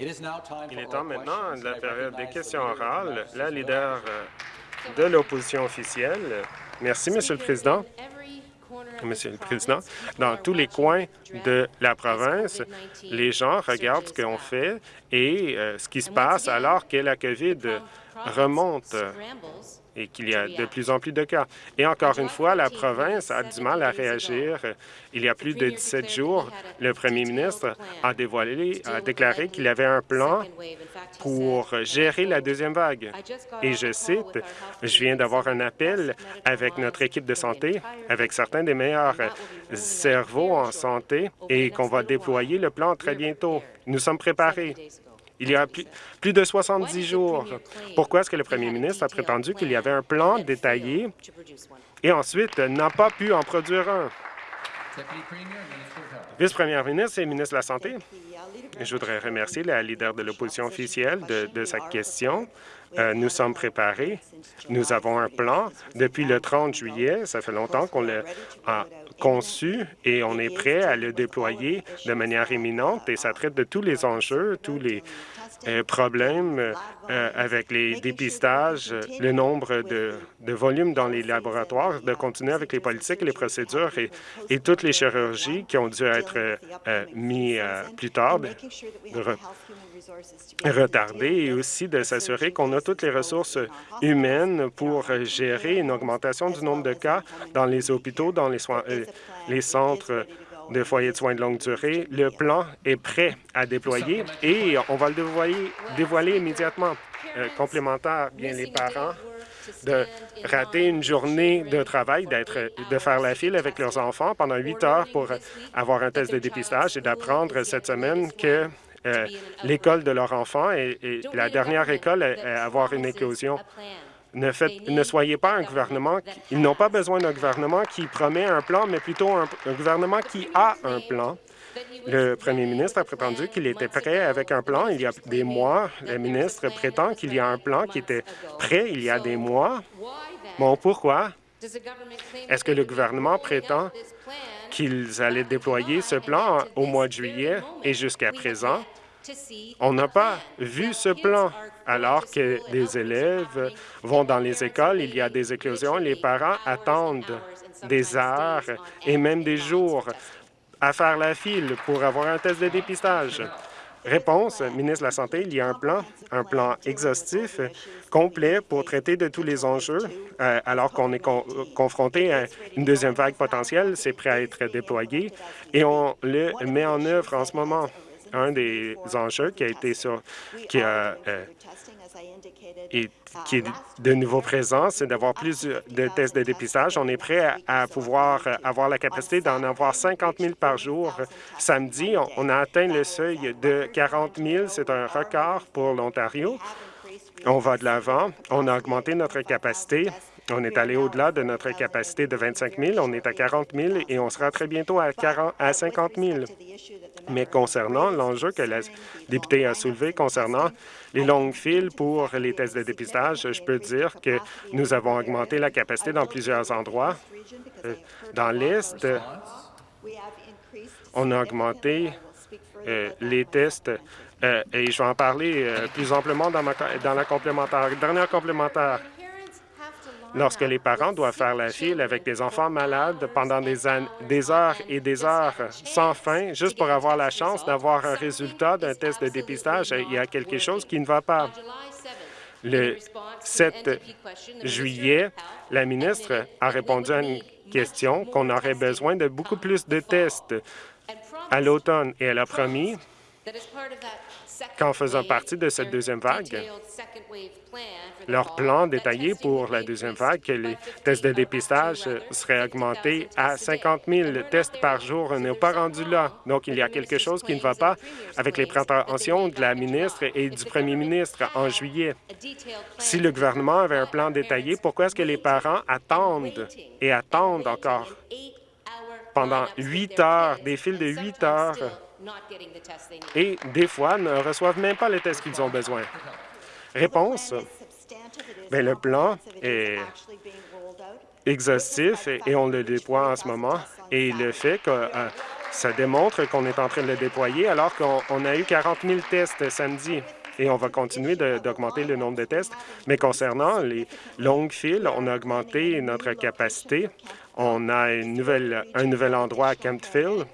Il est temps maintenant de la période des questions orales. La leader euh, de l'opposition officielle. Merci, Monsieur le Président. Monsieur le Président, dans tous les coins de la province, les gens regardent ce qu'on fait et euh, ce qui se passe alors que la COVID remonte et qu'il y a de plus en plus de cas. Et encore une fois, la province a du mal à réagir. Il y a plus de 17 jours, le premier ministre a, dévoilé, a déclaré qu'il avait un plan pour gérer la deuxième vague. Et je cite, « Je viens d'avoir un appel avec notre équipe de santé, avec certains des meilleurs cerveaux en santé, et qu'on va déployer le plan très bientôt. Nous sommes préparés. » il y a plus, de 70 jours. Pourquoi est-ce que le premier ministre a prétendu qu'il y avait un plan détaillé et ensuite n'a pas pu en produire un? Vice-première ministre et ministre de la Santé, je voudrais remercier la leader de l'opposition officielle de, sa question. Euh, nous sommes préparés. Nous avons un plan. Depuis le 30 juillet, ça fait longtemps qu'on l'a conçu et on est prêt à le déployer de manière imminente et ça traite de tous les enjeux, tous les euh, problèmes euh, avec les dépistages, le nombre de, de volumes dans les laboratoires, de continuer avec les politiques les procédures et, toutes les chirurgies qui ont dû être euh, mis plus tard, retardées, et aussi de s'assurer qu'on a toutes les ressources humaines pour gérer une augmentation du nombre de cas dans les hôpitaux, dans les, les centres de foyers de soins de longue durée. Le plan est prêt à déployer et on va le dévoiler, dévoiler immédiatement. Euh, complémentaire, bien les parents de rater une journée de travail, d'être, de faire la file avec leurs enfants pendant huit heures pour avoir un test de dépistage et d'apprendre cette semaine que euh, l'école de leur enfant est, la dernière école à avoir une éclosion. Ne, ne soyez pas un gouvernement... ils n'ont pas besoin d'un gouvernement qui promet un plan, mais plutôt un, gouvernement qui a un plan. Le premier ministre a prétendu qu'il était prêt avec un plan il y a des mois. Le ministre prétend qu'il y a un plan qui était prêt il y a des mois. Bon, pourquoi? Est-ce que le gouvernement prétend qu'ils allaient déployer ce plan au mois de juillet et jusqu'à présent? On n'a pas vu ce plan. Alors que des élèves vont dans les écoles, il y a des éclosions, les parents attendent des heures et même des jours à faire la file pour avoir un test de dépistage. Réponse, ministre de la Santé, il y a un plan, un plan exhaustif, complet pour traiter de tous les enjeux, euh, alors qu'on est confronté à une deuxième vague potentielle. C'est prêt à être déployé et on le met en œuvre en ce moment un des enjeux qui a été sur, qui a euh, et qui est de nouveau présent, c'est d'avoir plus de tests de dépistage. On est prêt à, pouvoir avoir la capacité d'en avoir 50 000 par jour. Samedi, on, a atteint le seuil de 40 000. C'est un record pour l'Ontario. On va de l'avant. On a augmenté notre capacité. On est allé au-delà de notre capacité de 25 000. On est à 40 000 et on sera très bientôt à, 40, à 50 000. Mais concernant l'enjeu que la députée a soulevé concernant les longues files pour les tests de dépistage, je peux dire que nous avons augmenté la capacité dans plusieurs endroits. Euh, dans l'Est, on a augmenté euh, les tests euh, et je vais en parler plus amplement dans, ma, dans la complémentaire. Dernière complémentaire, lorsque les parents doivent faire la file avec des enfants malades pendant des, heures et des heures sans fin, juste pour avoir la chance d'avoir un résultat d'un test de dépistage, il y a quelque chose qui ne va pas. Le 7 juillet, la ministre a répondu à une question qu'on aurait besoin de beaucoup plus de tests à l'automne et elle a promis qu'en faisant partie de cette deuxième vague, leur plan détaillé pour la deuxième vague, que les tests de dépistage seraient augmentés à 50 000 tests par jour. N'est pas rendu là. Donc, il y a quelque chose qui ne va pas avec les prétentions de la ministre et du premier ministre en juillet. Si le gouvernement avait un plan détaillé, pourquoi est-ce que les parents attendent et attendent encore pendant huit heures, des files de huit heures, et des fois ne reçoivent même pas les tests qu'ils ont besoin. Réponse, Bien, le plan est exhaustif et, on le déploie en ce moment. Et le fait que euh, Ça démontre qu'on est en train de le déployer alors qu'on a eu 40 000 tests samedi et on va continuer d'augmenter le nombre de tests. Mais concernant les longues files, on a augmenté notre capacité. On a une nouvelle, un nouvel endroit à Kemptville.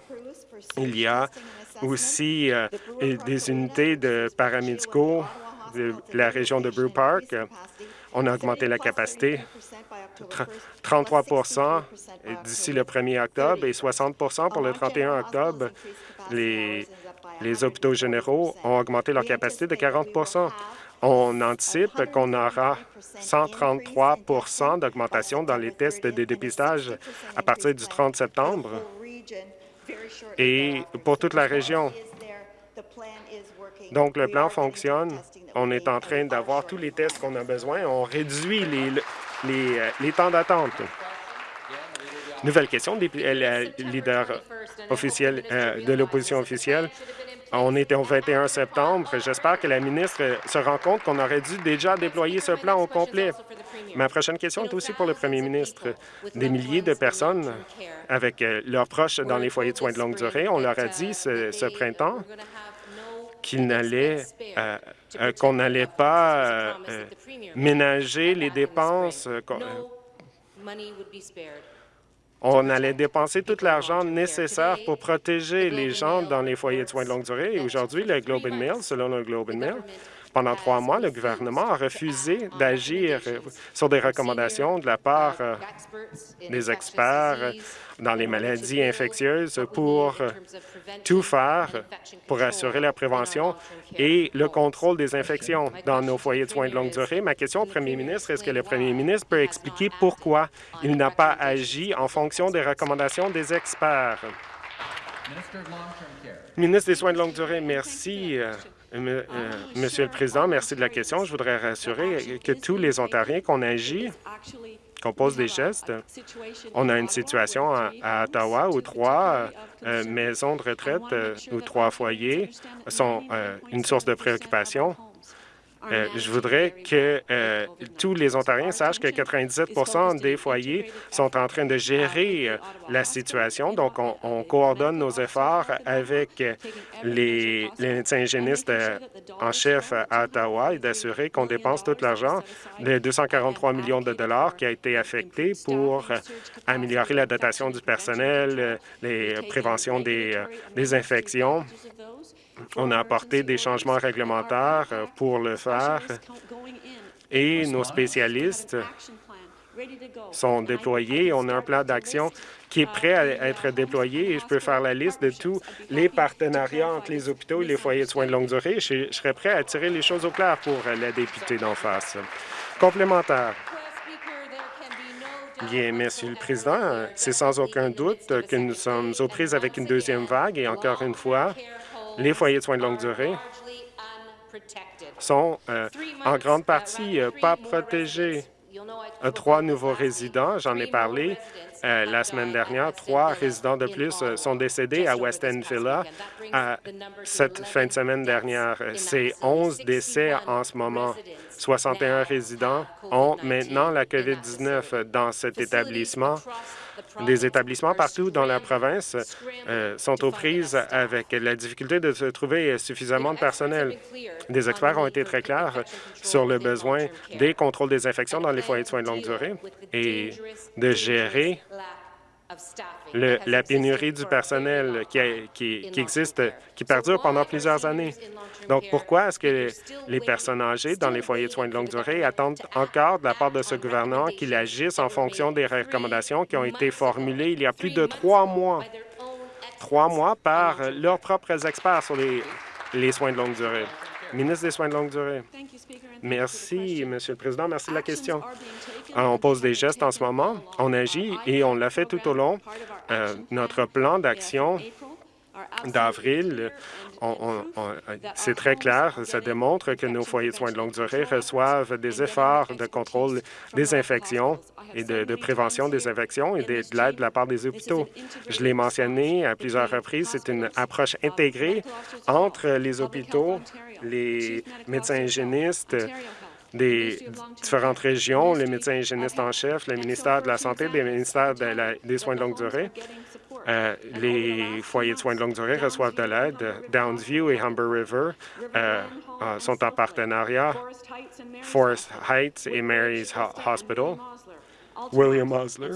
Il y a aussi euh, des unités de paramédicaux de la région de Brew Park. On a augmenté la capacité 33% d'ici le 1er octobre et 60% pour le 31 octobre. Les, les hôpitaux généraux ont augmenté leur capacité de 40% on anticipe qu'on aura 133% d'augmentation dans les tests de dépistage à partir du 30 septembre et pour toute la région. Donc, le plan fonctionne. On est en train d'avoir tous les tests qu'on a besoin. On réduit les, les, euh, les temps d'attente. Nouvelle question des euh, leaders officiels euh, de l'opposition officielle. On était au 21 septembre. J'espère que la ministre se rend compte qu'on aurait dû déjà déployer ce plan au complet. Ma prochaine question est aussi pour le premier ministre. Des milliers de personnes avec leurs proches dans les foyers de soins de longue durée, on leur a dit ce printemps qu'il n'allait euh, euh, qu'on n'allait pas euh, ménager les dépenses. On allait dépenser tout l'argent nécessaire pour protéger les gens dans les foyers de soins de longue durée. Et aujourd'hui, le Globe and Mail, selon le Globe and Mail, pendant trois mois, le gouvernement a refusé d'agir sur des recommandations de la part des experts dans les maladies infectieuses pour tout faire pour assurer la prévention et le contrôle des infections dans nos foyers de soins de longue durée. Ma question au premier ministre, est-ce que le premier ministre peut expliquer pourquoi il n'a pas agi en fonction des recommandations des experts? Ministre des Soins de longue durée, merci. Euh, euh, Monsieur le Président, merci de la question. Je voudrais rassurer que tous les Ontariens qu'on agit qu'on pose des gestes. On a une situation à, Ottawa où trois euh, maisons de retraite euh, ou trois foyers sont euh, une source de préoccupation. Euh, je voudrais que euh, tous les Ontariens sachent que 97% des foyers sont en train de gérer euh, la situation. Donc, on, coordonne nos efforts avec les, médecins hygiénistes en chef à Ottawa et d'assurer qu'on dépense tout l'argent de 243 millions de dollars qui a été affecté pour améliorer la dotation du personnel, les préventions des infections on a apporté des changements réglementaires euh, pour le faire et nos spécialistes sont déployés. On a un plan d'action qui est prêt à être déployé et je peux faire la liste de tous les partenariats entre les hôpitaux et les foyers de soins de longue durée. Je, serais prêt à tirer les choses au clair pour la députée d'en face. Complémentaire. Bien, Monsieur le Président, c'est sans aucun doute que nous sommes aux prises avec une deuxième vague et encore une fois, les foyers de soins de longue durée sont euh, en grande partie euh, pas protégés. Euh, trois nouveaux résidents, j'en ai parlé la semaine dernière, trois résidents de plus sont décédés à West End Villa cette fin de semaine dernière. C'est 11 décès en ce moment. 61 résidents ont maintenant la COVID-19 dans cet établissement. Des établissements partout dans la province euh, sont aux prises avec la difficulté de trouver suffisamment de personnel. Des experts ont été très clairs sur le besoin des contrôles des infections dans les foyers de soins de longue durée et de gérer la pénurie du personnel qui, existe, qui perdure pendant plusieurs années. Donc, pourquoi est-ce que les personnes âgées dans les foyers de soins de longue durée attendent encore de la part de ce gouvernement qu'il agisse en fonction des recommandations qui ont été formulées il y a plus de trois mois, trois mois par leurs propres experts sur les, les soins de longue durée? Ministre des Soins de longue durée. Merci, Monsieur le Président. Merci de la question. On pose des gestes en ce moment. On agit et on l'a fait tout au long. Euh, notre plan d'action d'avril, c'est très clair, ça démontre que nos foyers de soins de longue durée reçoivent des efforts de contrôle des infections et de, prévention des infections et de, l'aide de la part des hôpitaux. Je l'ai mentionné à plusieurs reprises, c'est une approche intégrée entre les hôpitaux, les médecins hygiénistes, des différentes régions, les médecins hygiénistes en chef, le ministère de la Santé, des ministères des Soins de longue durée Euh, les foyers de soins de longue durée reçoivent de l'aide. Downsview et Humber River euh, euh, sont en partenariat. Forest Heights et Mary's Hospital. William Osler.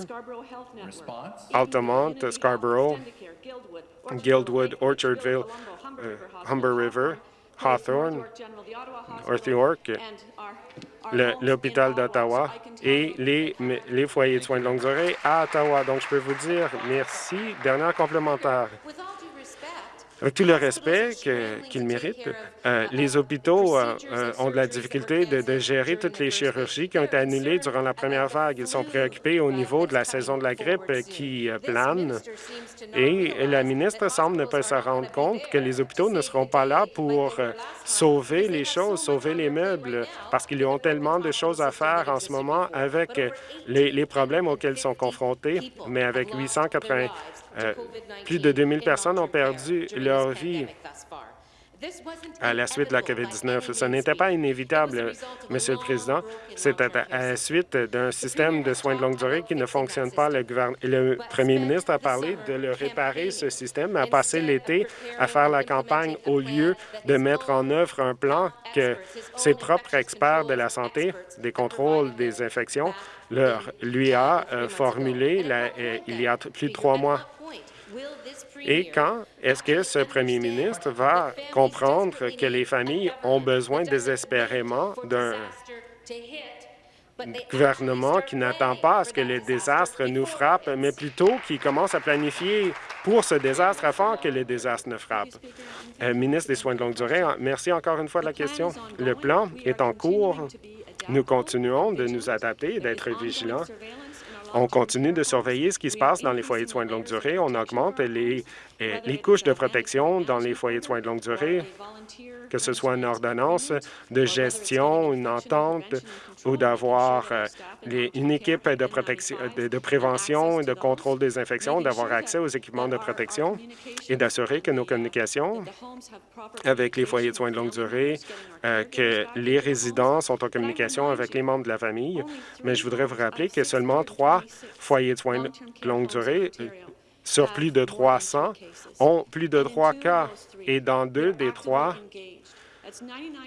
Altamont, Scarborough, Guildwood, Orchardville, Humber River, Hawthorne, North York, l'hôpital d'Ottawa et les, les foyers de soins de longue durée à Ottawa. Donc, je peux vous dire merci. Dernière complémentaire. Avec tout le respect qu'ils méritent, euh, les hôpitaux euh, euh, ont de la difficulté de, gérer toutes les chirurgies qui ont été annulées durant la première vague. Ils sont préoccupés au niveau de la saison de la grippe qui plane et la ministre semble ne pas se rendre compte que les hôpitaux ne seront pas là pour sauver les choses, sauver les meubles, parce qu'ils ont tellement de choses à faire en ce moment avec les, les problèmes auxquels ils sont confrontés, mais avec 880 euh, plus de 2000 personnes ont perdu leur vie à la suite de la COVID-19. Ce n'était pas inévitable, Monsieur le Président. C'est à la suite d'un système de soins de longue durée qui ne fonctionne pas. Le, le premier ministre a parlé de le réparer, ce système, a passé l'été à faire la campagne au lieu de mettre en œuvre un plan que ses propres experts de la santé, des contrôles des infections, leur, lui a euh, formulé euh, il y a plus de trois mois. Et quand est-ce que ce premier ministre va comprendre que les familles ont besoin désespérément d'un gouvernement qui n'attend pas à ce que les désastres nous frappent, mais plutôt qui commence à planifier pour ce désastre afin que les désastres ne frappent. Euh, ministre des Soins de longue durée, merci encore une fois de la question. Le plan est en cours. Nous continuons de nous adapter et d'être vigilants on continue de surveiller ce qui se passe dans les foyers de soins de longue durée. On augmente les, les couches de protection dans les foyers de soins de longue durée, que ce soit une ordonnance de gestion, une entente ou d'avoir euh, une équipe de, protection, de, prévention et de contrôle des infections, d'avoir accès aux équipements de protection et d'assurer que nos communications avec les foyers de soins de longue durée, euh, que les résidents sont en communication avec les membres de la famille. Mais je voudrais vous rappeler que seulement trois foyers de soins de longue durée sur plus de 300 ont plus de trois cas et dans deux des trois,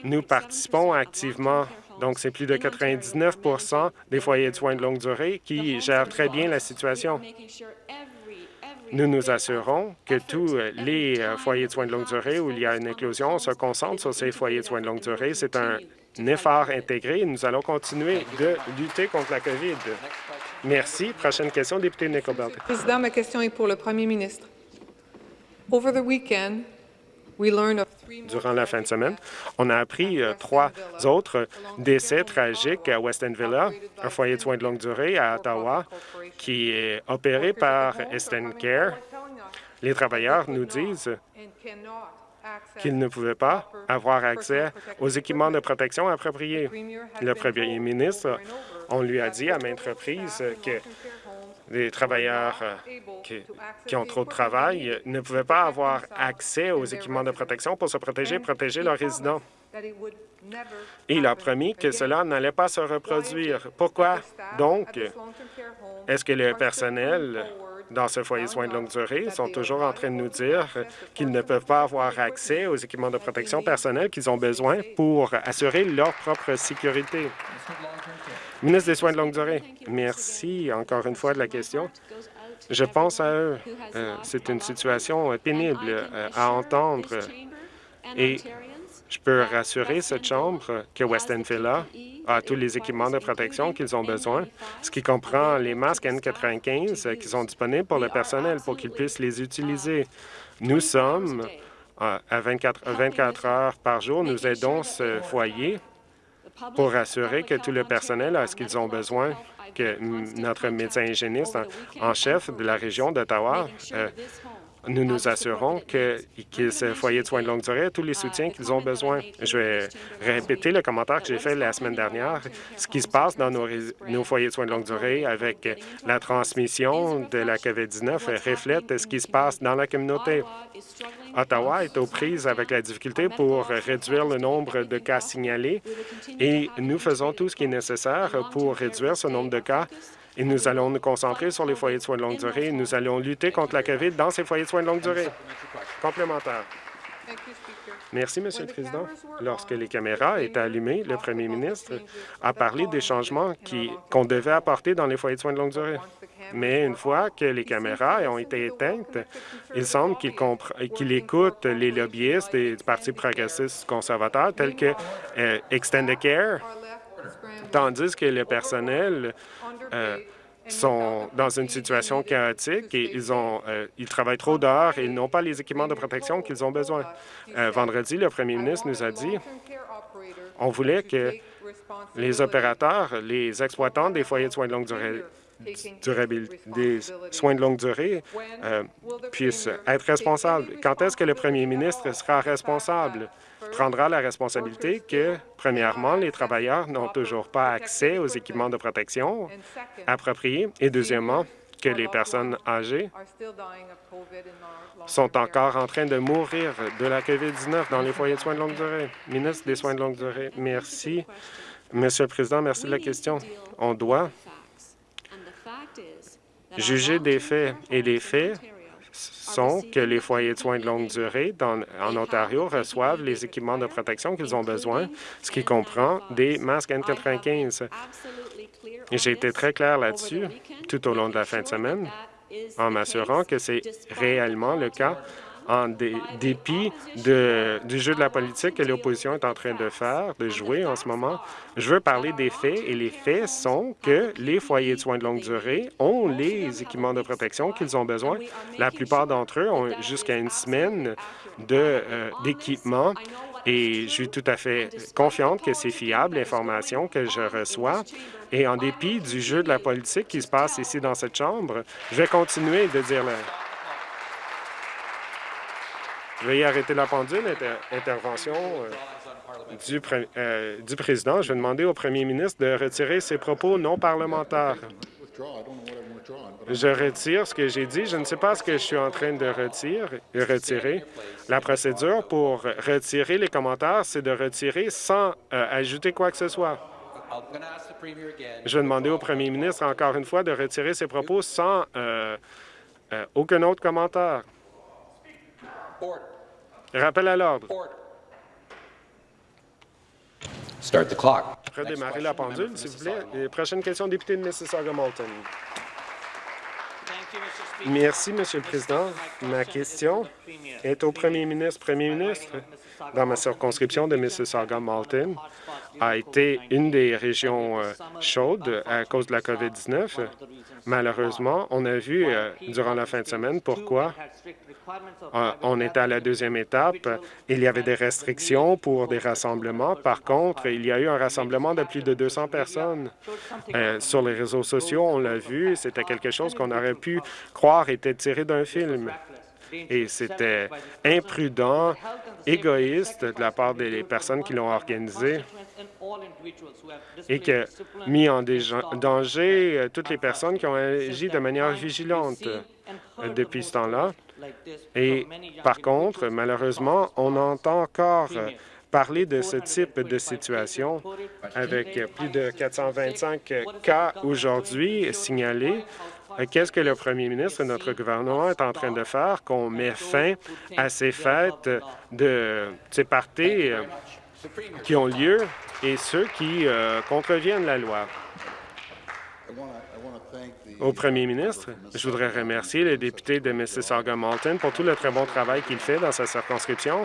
nous participons activement. Donc, c'est plus de 99% des foyers de soins de longue durée qui gèrent très bien la situation. Nous nous assurons que tous les euh, foyers de soins de longue durée où il y a une éclosion se concentrent sur ces foyers de soins de longue durée. C'est un effort intégré et nous allons continuer de lutter contre la COVID. Merci. Prochaine question, député Nickelbelt. Président, ma question est pour le premier ministre. Over the weekend, Durant la fin de semaine, on a appris euh, trois autres décès tragiques à Weston Villa, un foyer de soins de longue durée à Ottawa, qui est opéré par Esten Care. Les travailleurs nous disent qu'ils ne pouvaient pas avoir accès aux équipements de protection appropriés. Le premier ministre, on lui a dit à maintes reprises que les travailleurs euh, qui, ont trop de travail ne pouvaient pas avoir accès aux équipements de protection pour se protéger et protéger leurs résidents. Il a promis que cela n'allait pas se reproduire. Pourquoi donc est-ce que le personnel dans ce foyer de soins de longue durée sont toujours en train de nous dire qu'ils ne peuvent pas avoir accès aux équipements de protection personnelle qu'ils ont besoin pour assurer leur propre sécurité. Ministre des Soins de longue durée, merci encore une fois de la question. Je pense à eux. Euh, c'est une situation pénible euh, à entendre et je peux rassurer cette Chambre que Weston Villa a tous les équipements de protection qu'ils ont besoin, ce qui comprend les masques N95 qui sont disponibles pour le personnel pour qu'ils puissent les utiliser. Nous sommes à 24, 24 heures par jour, nous aidons ce foyer pour assurer que tout le personnel a ce qu'ils ont besoin, que notre médecin hygiéniste en, chef de la région d'Ottawa euh, nous nous assurons que, que ce foyer de soins de longue durée tous les soutiens qu'ils ont besoin. Je vais répéter le commentaire que j'ai fait la semaine dernière. Ce qui se passe dans nos foyers de soins de longue durée avec la transmission de la COVID-19 reflète ce qui se passe dans la communauté. Ottawa est aux prises avec la difficulté pour réduire le nombre de cas signalés et nous faisons tout ce qui est nécessaire pour réduire ce nombre de cas Et nous allons nous concentrer sur les foyers de soins de longue durée. Nous allons lutter contre la COVID dans ces foyers de soins de longue durée. Complémentaire. Merci, Monsieur le Président. Lorsque les caméras étaient allumées, le premier ministre a parlé des changements qu'on devait apporter dans les foyers de soins de longue durée. Mais une fois que les caméras ont été éteintes, il semble qu'il écoute les lobbyistes du Parti progressiste conservateur, tels que euh, Extended Care, tandis que le personnel euh, sont dans une situation chaotique et ils, ont, euh, ils travaillent trop dehors et ils n'ont pas les équipements de protection qu'ils ont besoin. Euh, vendredi, le premier ministre nous a dit on voulait que les opérateurs, les exploitants des foyers de soins de longue durée, des soins de longue durée puissent être responsables. Quand est-ce que le premier ministre sera responsable? Prendra la responsabilité que, premièrement, les travailleurs n'ont toujours pas accès aux équipements de protection appropriés et, deuxièmement, que les personnes âgées sont encore en train de mourir de la COVID-19 dans les foyers de soins de longue durée. Ministre des Soins de longue durée, merci. Monsieur le Président, merci de la question. On doit juger des faits et les faits sont que les foyers de soins de longue durée en Ontario reçoivent les équipements de protection qu'ils ont besoin, ce qui comprend des masques N95. J'ai été très clair là-dessus tout au long de la fin de semaine en m'assurant que c'est réellement le cas en dépit du jeu de la politique que l'opposition est en train de faire, de jouer en ce moment. Je veux parler des faits, et les faits sont que les foyers de soins de longue durée ont les équipements de protection qu'ils ont besoin. La plupart d'entre eux ont jusqu'à une semaine euh, d'équipement et je suis tout à fait confiante que c'est fiable, l'information que je reçois. Et en dépit du jeu de la politique qui se passe ici dans cette Chambre, je vais continuer de dire le, Veuillez arrêter la pendule. intervention euh, du, euh, du président. Je vais demander au premier ministre de retirer ses propos non parlementaires. Je retire ce que j'ai dit. Je ne sais pas ce que je suis en train de retirer. retirer. La procédure pour retirer les commentaires, c'est de retirer sans euh, ajouter quoi que ce soit. Je vais demander au premier ministre encore une fois de retirer ses propos sans aucun autre commentaire. Rappel à l'ordre. Start the clock. Redémarrer la pendule, s'il vous plaît. prochaine question, député de Mississauga-Malton. Merci, Monsieur le Président. Ma question est au premier ministre. Premier ministre, dans ma circonscription de Mississauga-Malton, a été une des régions euh, chaudes à cause de la COVID-19. Malheureusement, on a vu euh, durant la fin de semaine pourquoi euh, on était à la deuxième étape. Il y avait des restrictions pour des rassemblements. Par contre, il y a eu un rassemblement de plus de 200 personnes. Sur les réseaux sociaux, on l'a vu, c'était quelque chose qu'on aurait pu croire était tiré d'un film. Et c'était imprudent, égoïste de la part des personnes qui l'ont organisé et qui a mis en danger euh, toutes les personnes qui ont agi de manière vigilante depuis ce temps-là. Et par contre, malheureusement, on entend encore parler de ce type de situation avec plus de 425 cas aujourd'hui signalés. Qu'est-ce que le premier ministre et notre gouvernement est en train de faire qu'on met fin à ces fêtes de ces parties euh, qui ont lieu et ceux qui euh, contreviennent la loi? Au premier ministre, je voudrais remercier le député de Mississauga-Malton pour tout le très bon travail qu'il fait dans sa circonscription.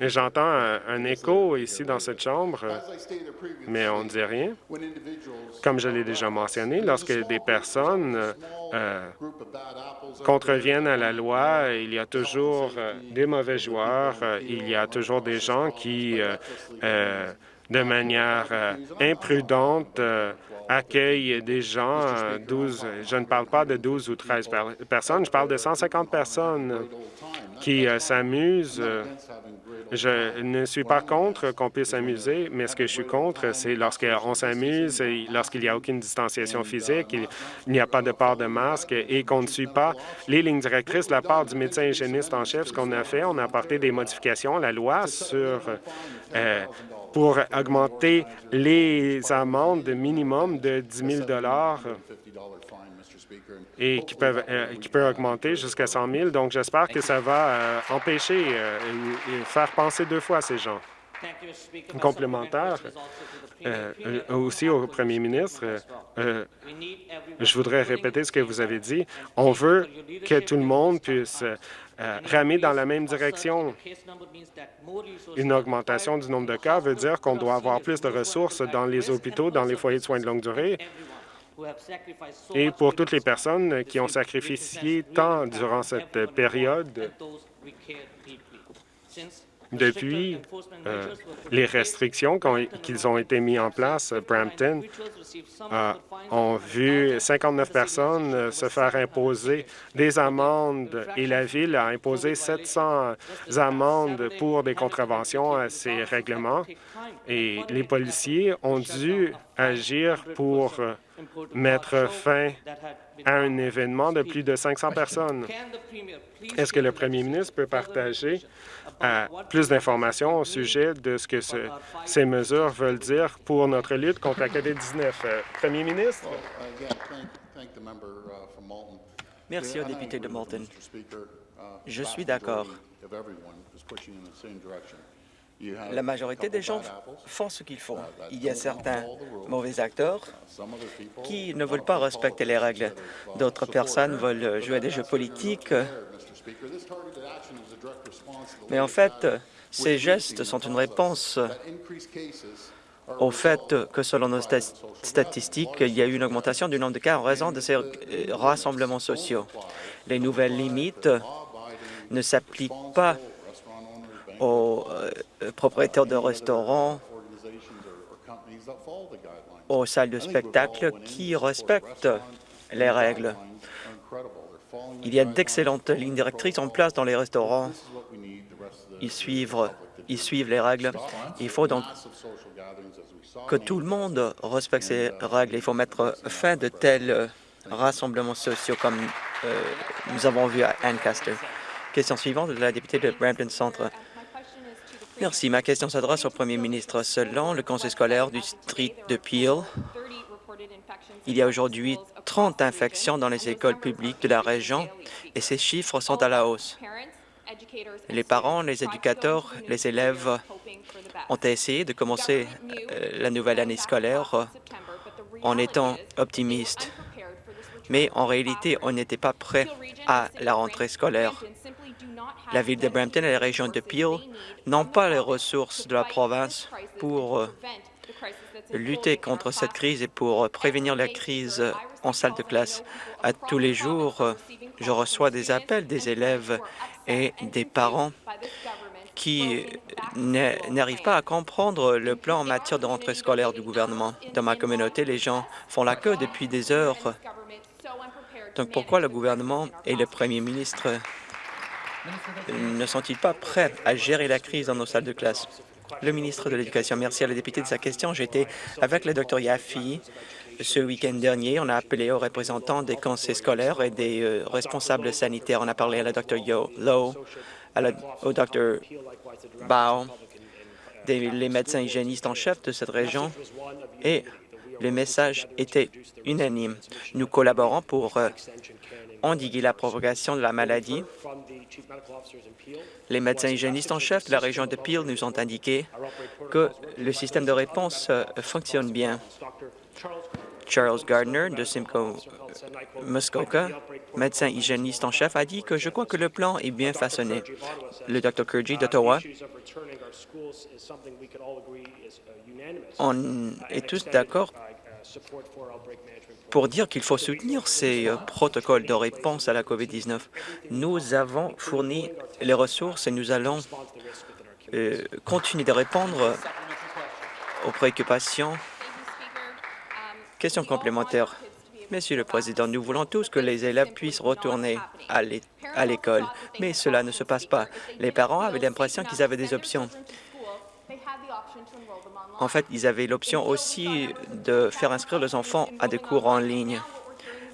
J'entends un, écho ici dans cette Chambre, mais on ne dit rien. Comme je l'ai déjà mentionné, lorsque des personnes euh, contreviennent à la loi, il y a toujours euh, des mauvais joueurs, euh, il y a toujours des gens qui de manière euh, imprudente euh, accueille des gens, 12, euh, je ne parle pas de 12 ou 13 personnes, je parle de 150 personnes qui s'amusent Je ne suis pas contre qu'on puisse s'amuser, mais ce que je suis contre, c'est lorsqu'on s'amuse, lorsqu'il n'y a aucune distanciation physique, il n'y a pas de port de masque et qu'on ne suit pas les lignes directrices de la part du médecin hygiéniste en chef. Ce qu'on a fait, on a apporté des modifications à la loi sur euh, pour augmenter les amendes minimum de 10 000 et qui peuvent, euh, qui peut augmenter jusqu'à 100 000. Donc, j'espère que ça va euh, empêcher euh, et faire penser deux fois à ces gens. Complémentaire, aussi au premier ministre, je voudrais répéter ce que vous avez dit. On veut que tout le monde puisse ramer dans la même direction. Une augmentation du nombre de cas veut dire qu'on doit avoir plus de ressources dans les hôpitaux, dans les foyers de soins de longue durée, et pour toutes les personnes qui ont sacrifié tant durant cette période depuis euh, les restrictions qu'ils ont été mises en place, Brampton a ont vu 59 personnes se faire imposer des amendes et la Ville a imposé 700 amendes pour des contraventions à ces règlements. Et les policiers ont dû agir pour mettre fin à un événement de plus de 500 personnes. Est-ce que le premier ministre peut partager euh, plus d'informations au sujet de ce que ces mesures veulent dire pour notre lutte contre la COVID-19? Euh, premier ministre? Merci au député de Moulton. Je suis d'accord. La majorité des gens font ce qu'ils font. Il y a certains mauvais acteurs qui ne veulent pas respecter les règles. D'autres personnes veulent jouer des jeux politiques. Mais en fait, ces gestes sont une réponse au fait que, selon nos statistiques, il y a eu une augmentation du nombre de cas en raison de ces euh, rassemblements sociaux. Les nouvelles limites ne s'appliquent pas aux euh, propriétaires de restaurants, aux salles de spectacle qui respectent les règles. Il y a d'excellentes lignes directrices en place dans les restaurants. Ils suivent, ils suivent les règles. Il faut donc que tout le monde respecte ces règles. Il faut mettre fin de tels rassemblements sociaux comme euh, nous avons vu à Ancaster. Question suivante de la députée de Brampton Centre. Merci. Ma question s'adresse au premier ministre. Selon le conseil scolaire du district de Peel, il y a aujourd'hui 30 infections dans les écoles publiques de la région et ces chiffres sont à la hausse. Les parents, les éducateurs, les élèves ont essayé de commencer euh, la nouvelle année scolaire en étant optimistes. Mais en réalité, on n'était pas prêt à la rentrée scolaire. La ville de Brampton et la région de Peel n'ont pas les ressources de la province pour euh, lutter contre cette crise et pour prévenir la crise en salle de classe. À tous les jours, euh, je reçois des appels des élèves et des parents qui n'arrivent pas à comprendre le plan en matière de rentrée scolaire du gouvernement. Dans ma communauté, les gens font la queue depuis des heures. Donc pourquoi le gouvernement et le premier ministre ne sont-ils pas prêts à gérer la crise dans nos salles de classe? Le ministre de l'Éducation, merci à la députée de sa question. J'étais avec le Dr Yaffi ce week-end dernier. On a appelé aux représentants des conseils scolaires et des euh, responsables sanitaires. On a parlé à la Dr Lowe, au Dr Bao, des, les médecins hygiénistes en chef de cette région et le message était unanime. Nous collaborons pour euh, endiguer la propagation de la maladie. Les médecins hygiénistes en chef de la région de Peel nous ont indiqué que le système de réponse euh, fonctionne bien. Charles Gardner de Simcoe Muskoka, médecin hygiéniste en chef, a dit que je crois que le plan est bien façonné. Le Dr Kurji d'Ottawa on est tous d'accord pour dire qu'il faut soutenir ces euh, protocoles de réponse à la COVID-19. Nous avons fourni les ressources et nous allons euh, continuer de répondre aux préoccupations. Question complémentaire. Monsieur le Président, nous voulons tous que les élèves puissent retourner à à l'école. Mais cela ne se passe pas. Les parents avaient l'impression qu'ils avaient des options. En fait, ils avaient l'option aussi de faire inscrire leurs enfants à des cours en ligne.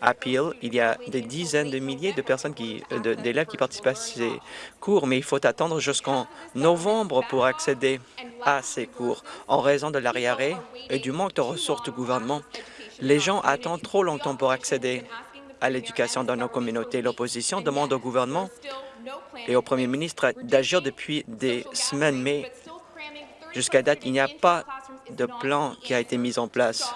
À Peel, il y a des dizaines de milliers de personnes qui, d'élèves qui participent à ces cours, mais il faut attendre jusqu'en novembre pour accéder à ces cours. En raison de l'arriéré et du manque de ressources du gouvernement, les gens attendent trop longtemps pour accéder à l'éducation dans nos communautés. L'opposition demande au gouvernement et au premier ministre d'agir depuis des semaines, mais jusqu'à date, il n'y a pas de plan qui a été mis en place.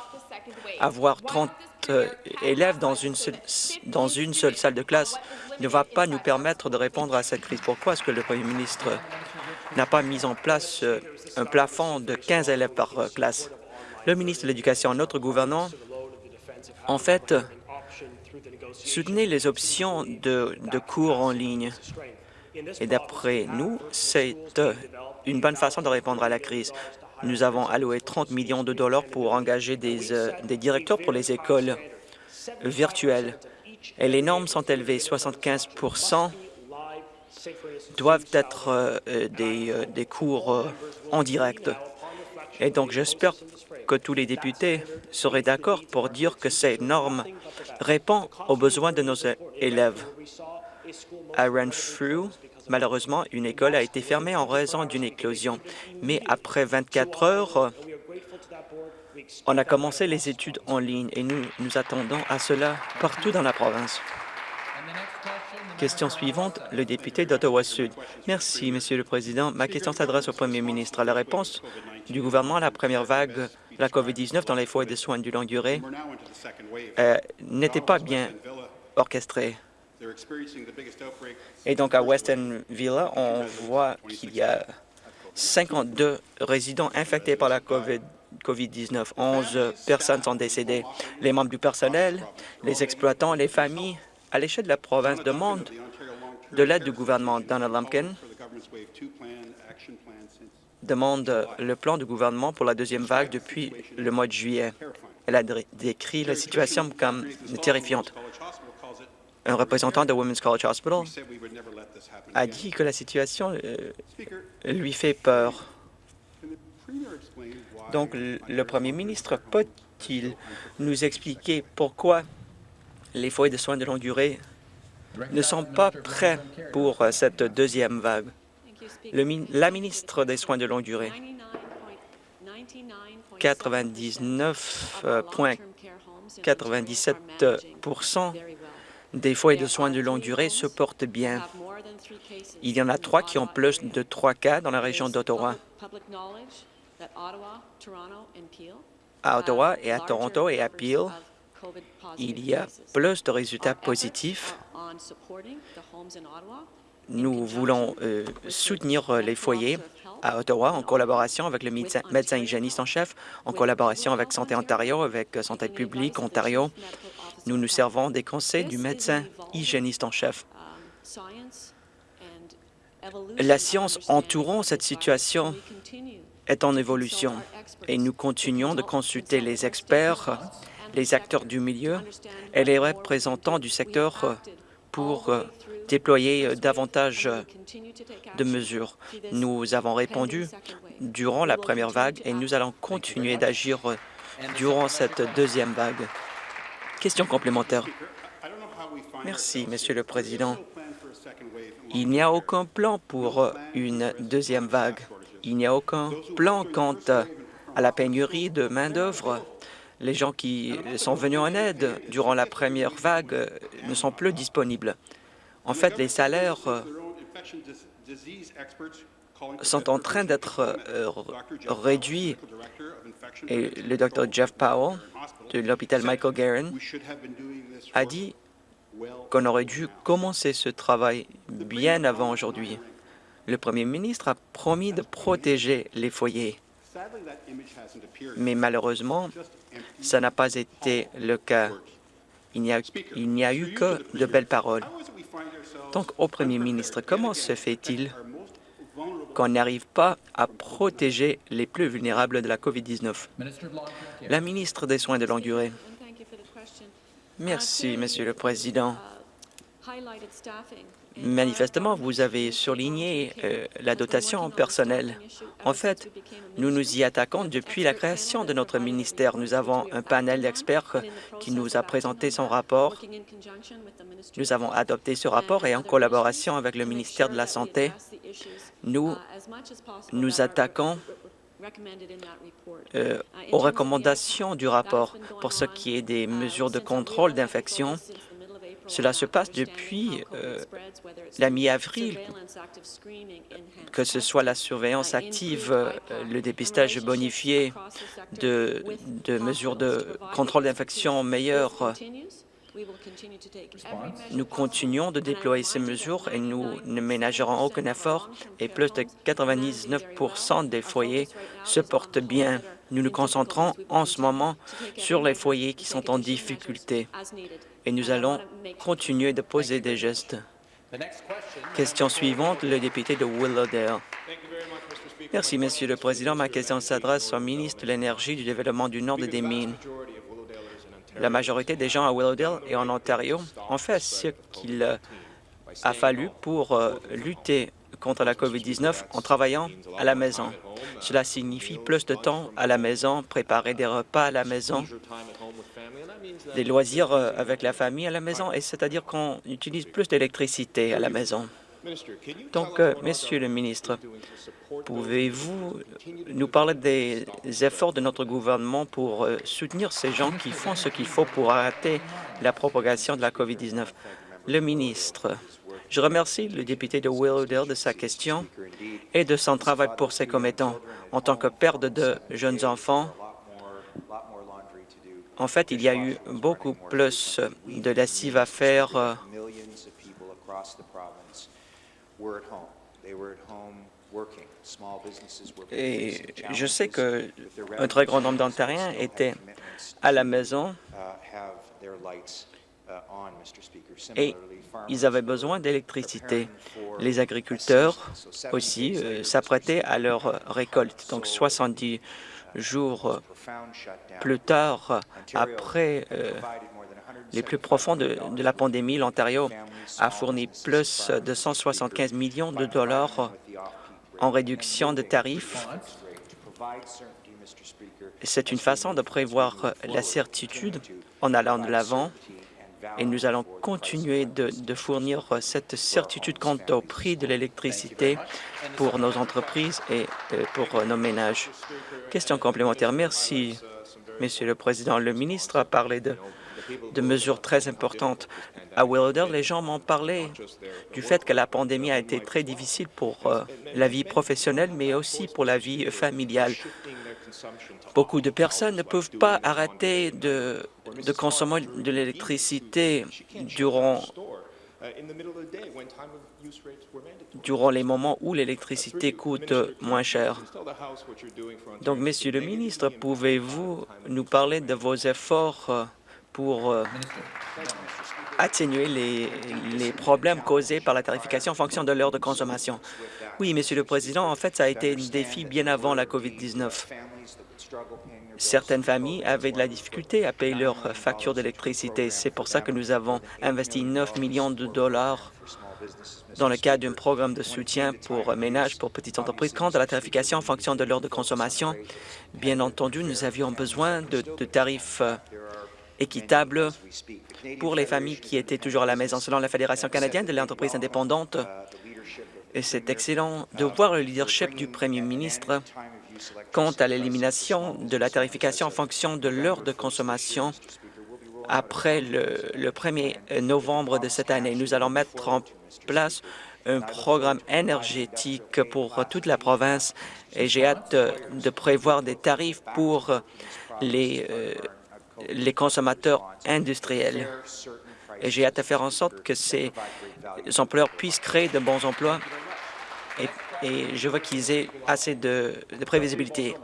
Avoir 30 euh, élèves dans une, seule, salle de classe ne va pas nous permettre de répondre à cette crise. Pourquoi est-ce que le premier ministre n'a pas mis en place euh, un plafond de 15 élèves par euh, classe? Le ministre de l'Éducation, notre gouvernement, en fait, soutenait les options de cours en ligne. Et d'après nous, c'est une bonne façon de répondre à la crise. Nous avons alloué 30 millions de dollars pour engager des, euh, des directeurs pour les écoles virtuelles. Et les normes sont élevées. 75% doivent être euh, des, euh, des, cours en direct. Et donc, j'espère que tous les députés seraient d'accord pour dire que ces normes répondent aux besoins de nos élèves. Malheureusement, une école a été fermée en raison d'une éclosion. Mais après 24 heures, on a commencé les études en ligne et nous nous attendons à cela partout dans la province. Question suivante, le député d'Ottawa-Sud. Merci, Monsieur le Président. Ma question s'adresse au Premier ministre. La réponse du gouvernement à la première vague de la COVID-19 dans les foyers de soins de longue durée euh, n'était pas bien orchestrée. Et donc, à Weston Villa, on voit qu'il y a 52 résidents infectés par la COVID-19. 11 personnes sont décédées. Les membres du personnel, les exploitants, les familles, à l'échelle de la province, demandent de l'aide du gouvernement. Donald Lumpkin demande le plan du gouvernement pour la deuxième vague depuis le mois de juillet. Elle a décrit la situation comme terrifiante un représentant de Women's College Hospital a dit que la situation euh, lui fait peur. Donc, le Premier ministre peut-il nous expliquer pourquoi les foyers de soins de longue durée ne sont pas prêts pour euh, cette deuxième vague? la ministre des Soins de longue durée, 99,97 des foyers de soins de longue durée se portent bien. Il y en a trois qui ont plus de trois cas dans la région d'Ottawa. À Ottawa et à Toronto et à Peel, il y a plus de résultats positifs. Nous voulons euh, soutenir les foyers à Ottawa en collaboration avec le médecin, médecin hygiéniste en chef, en collaboration avec Santé Ontario, avec Santé publique Ontario, nous nous servons des conseils du médecin hygiéniste en chef. La science entourant cette situation est en évolution et nous continuons de consulter les experts, les acteurs du milieu et les représentants du secteur pour déployer davantage de mesures. Nous avons répondu durant la première vague et nous allons continuer d'agir durant cette deuxième vague. Question complémentaire. Merci, Monsieur le Président. Il n'y a aucun plan pour une deuxième vague. Il n'y a aucun plan quant à la pénurie de main-d'œuvre. Les gens qui sont venus en aide durant la première vague ne sont plus disponibles. En fait, les salaires sont en train d'être euh, réduits et le Dr Jeff Powell de l'hôpital Michael Guerin a dit qu'on aurait dû commencer ce travail bien avant aujourd'hui. Le premier ministre a promis de protéger les foyers, mais malheureusement, ça n'a pas été le cas. Il n'y a, a, eu que de belles paroles. Donc, au premier ministre, comment se fait-il? Qu'on n'arrive pas à protéger les plus vulnérables de la COVID-19. La ministre des Soins de longue durée. Merci, Monsieur le Président. Manifestement, vous avez surligné euh, la dotation personnelle. En fait, nous nous y attaquons depuis la création de notre ministère. Nous avons un panel d'experts qui nous a présenté son rapport. Nous avons adopté ce rapport et en collaboration avec le ministère de la Santé, nous nous attaquons euh, aux recommandations du rapport pour ce qui est des mesures de contrôle d'infection. Cela se passe depuis euh, la mi-avril, que ce soit la surveillance active, euh, le dépistage bonifié de, de mesures de contrôle d'infection meilleures. Nous continuons de déployer ces mesures et nous ne ménagerons aucun effort et plus de 99% des foyers se portent bien. Nous nous concentrons en ce moment sur les foyers qui sont en difficulté et nous allons continuer de poser des gestes. Question suivante, le député de Willowdale. Merci, Monsieur le Président. Ma question s'adresse au ministre de l'Énergie, du Développement du Nord et des Mines. La majorité des gens à Willowdale et en Ontario ont fait ce qu'il a fallu pour euh, lutter contre la COVID-19 en travaillant à la maison. Cela signifie plus de temps à la maison, préparer des repas à la maison, des loisirs euh, avec la famille à la maison, et c'est-à-dire qu'on utilise plus d'électricité à la maison. Donc, Monsieur le ministre, pouvez-vous nous parler des efforts de notre gouvernement pour euh, soutenir ces gens qui font ce qu'il faut pour arrêter la propagation de la COVID-19? Le ministre, je remercie le député de Willowdale de sa question et de son travail pour ses commettants. En tant que père de deux jeunes enfants, en fait, il y a eu beaucoup plus de lessive à faire euh, et je sais qu'un très grand nombre d'Ontariens étaient à la maison. et ils avaient besoin d'électricité. Les agriculteurs aussi euh, s'apprêtaient à leur récolte. Donc 70 jours plus tard, après euh, les plus profonds de, la pandémie, l'Ontario a fourni plus de 175 millions de dollars en réduction de tarifs. C'est une façon de prévoir la certitude en allant de l'avant et nous allons continuer de, fournir cette certitude quant au prix de l'électricité pour nos entreprises et euh, pour nos ménages. Question complémentaire. Merci, Monsieur le Président. Le ministre a parlé de de mesures très importantes. À Willowdale, les gens m'ont parlé du fait que la pandémie a été très difficile pour euh, la vie professionnelle, mais aussi pour la vie familiale. Beaucoup de personnes ne peuvent pas arrêter de, de consommer de l'électricité durant durant les moments où l'électricité coûte moins cher. Donc, Monsieur le ministre, pouvez-vous nous parler de vos efforts euh, pour euh, atténuer les, problèmes causés par la tarification en fonction de l'heure de consommation. Oui, Monsieur le Président, en fait, ça a été un défi bien avant la COVID-19. Certaines familles avaient de la difficulté à payer leurs factures d'électricité. C'est pour ça que nous avons investi 9 millions de dollars dans le cadre d'un programme de soutien pour ménages, pour petites entreprises. Quant à la tarification en fonction de l'heure de consommation, bien entendu, nous avions besoin de, tarifs euh, équitable pour les familles qui étaient toujours à la maison. Selon la Fédération canadienne de l'entreprise indépendante, c'est excellent de voir le leadership du premier ministre quant à l'élimination de la tarification en fonction de l'heure de consommation après le, le 1er novembre de cette année. Nous allons mettre en place un programme énergétique pour toute la province et j'ai hâte de, prévoir des tarifs pour les euh, les consommateurs industriels. Et j'ai hâte de faire en sorte que ces employeurs puissent créer de bons emplois et, je veux qu'ils aient assez de, prévisibilité.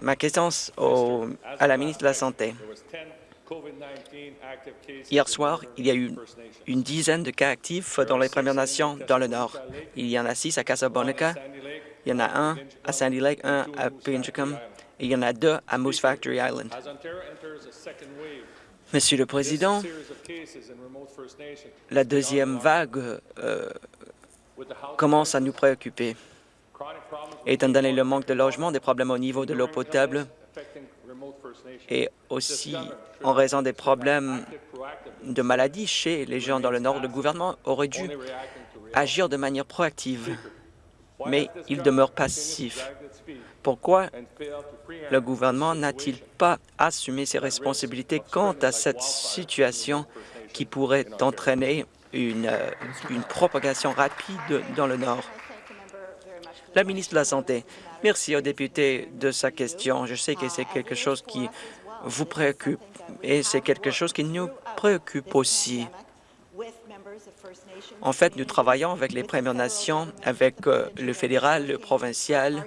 Ma question au, à la ministre de la Santé. Hier soir, il y a eu une dizaine de cas actifs dans les Premières Nations dans le Nord. Il y en a six à Casablanca, il y en a un à Sandy Lake, un à Pinchicum il y en a deux à Moose Factory Island. Monsieur le Président, la deuxième vague euh, commence à nous préoccuper. Étant donné le manque de logement, des problèmes au niveau de l'eau potable et aussi en raison des problèmes de maladies chez les gens dans le Nord, le gouvernement aurait dû agir de manière proactive, mais il demeure passif. Pourquoi le gouvernement n'a-t-il pas assumé ses responsabilités quant à cette situation qui pourrait entraîner une, propagation rapide dans le Nord? La ministre de la Santé, merci au député de sa question. Je sais que c'est quelque chose qui vous préoccupe et c'est quelque chose qui nous préoccupe aussi. En fait, nous travaillons avec les Premières Nations, avec euh, le fédéral, le provincial.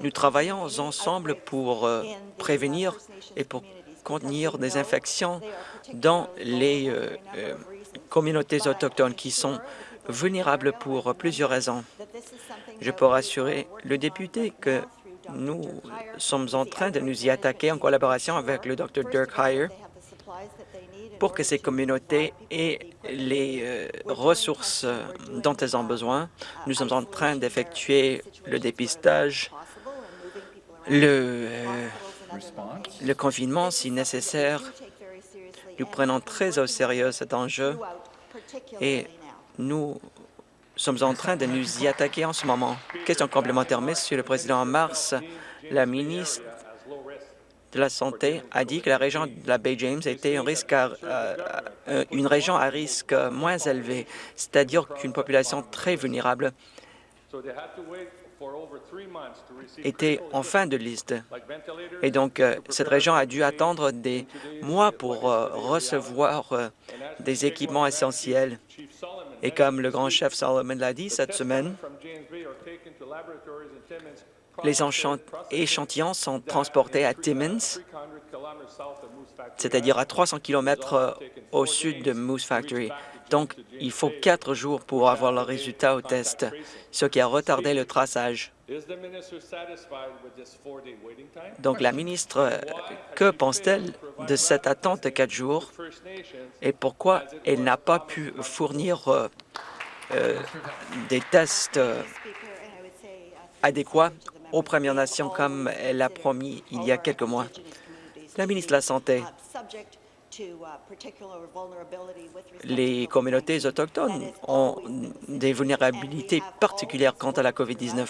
Nous travaillons ensemble pour euh, prévenir et pour contenir des infections dans les euh, communautés autochtones qui sont vulnérables pour plusieurs raisons. Je peux rassurer le député que nous sommes en train de nous y attaquer en collaboration avec le Dr Dirk Heyer pour que ces communautés aient les euh, ressources dont elles ont besoin. Nous sommes en train d'effectuer le dépistage, euh, le confinement si nécessaire. Nous prenons très au sérieux cet enjeu et nous sommes en train de nous y attaquer en ce moment. Question complémentaire, Monsieur le Président. En mars, la ministre de la Santé a dit que la région de la baie James était un risque euh, euh, une région à risque moins élevé, c'est-à-dire qu'une population très vulnérable était en fin de liste. Et donc, euh, cette région a dû attendre des mois pour recevoir des équipements essentiels. Et comme le grand chef Solomon l'a dit cette semaine, les échantillons sont transportés à Timmins, c'est-à-dire à 300 km euh, au sud de Moose Factory. Donc, il faut quatre jours pour avoir le résultat au test, ce qui a retardé le traçage. Donc, la ministre, euh, que pense-t-elle de cette attente de quatre jours et pourquoi elle n'a pas pu fournir euh, des tests adéquats aux Premières Nations comme elle l'a promis il y a quelques mois? La ministre de la Santé, les communautés autochtones ont des vulnérabilités particulières quant à la COVID-19.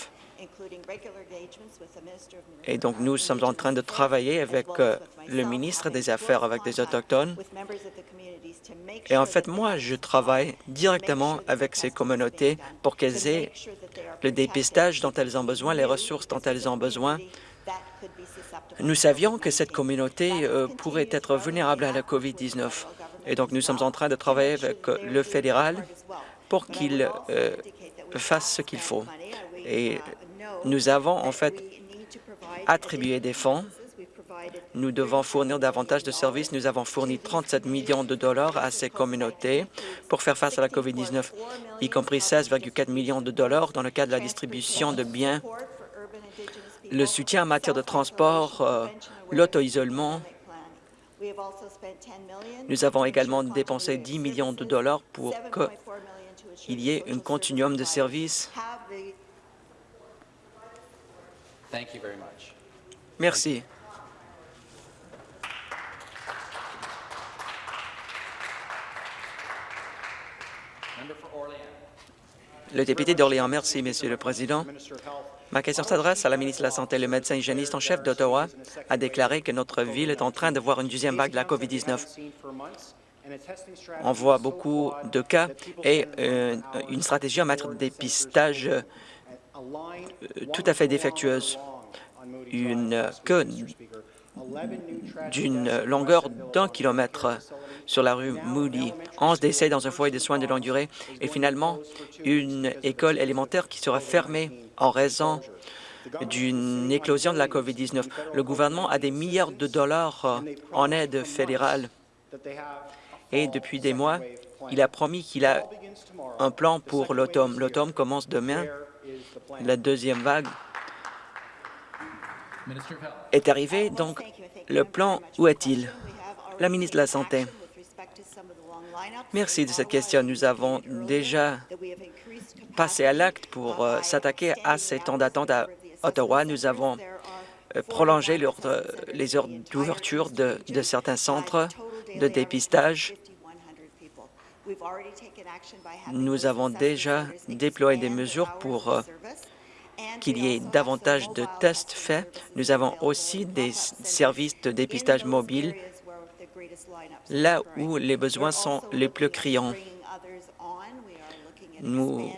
Et donc, nous sommes en train de travailler avec euh, le ministre des Affaires avec des Autochtones. Et en fait, moi, je travaille directement avec ces communautés pour qu'elles aient le dépistage dont elles ont besoin, les ressources dont elles ont besoin. Nous savions que cette communauté euh, pourrait être vulnérable à la COVID-19. Et donc, nous sommes en train de travailler avec le fédéral pour qu'il euh, fasse ce qu'il faut. Et nous avons en fait attribué des fonds. Nous devons fournir davantage de services. Nous avons fourni 37 millions de dollars à ces communautés pour faire face à la COVID-19, y compris 16,4 millions de dollars dans le cadre de la distribution de biens, le soutien en matière de transport, euh, l'auto-isolement. Nous avons également dépensé 10 millions de dollars pour qu'il y ait un continuum de services Merci. Le député d'Orléans, merci, Monsieur le Président. Ma question s'adresse à la ministre de la Santé. Le médecin hygiéniste en chef d'Ottawa a déclaré que notre ville est en train de voir une deuxième vague de la COVID-19. On voit beaucoup de cas et euh, une stratégie en matière de dépistage tout à fait défectueuse. Une queue d'une longueur d'un kilomètre sur la rue Moody, 11 décès dans un foyer de soins de longue durée et finalement une école élémentaire qui sera fermée en raison d'une éclosion de la COVID-19. Le gouvernement a des milliards de dollars en aide fédérale et depuis des mois, il a promis qu'il a un plan pour l'automne. L'automne commence demain la deuxième vague. est arrivé, donc le plan, où est-il? La ministre de la Santé. Merci de cette question. Nous avons déjà passé à l'acte pour euh, s'attaquer à ces temps d'attente à Ottawa. Nous avons euh, prolongé les heures d'ouverture de, de certains centres de dépistage. Nous avons déjà déployé des mesures pour euh, qu'il y ait davantage de tests faits. Nous avons aussi des services de dépistage mobile là où les besoins sont les plus criants. Nous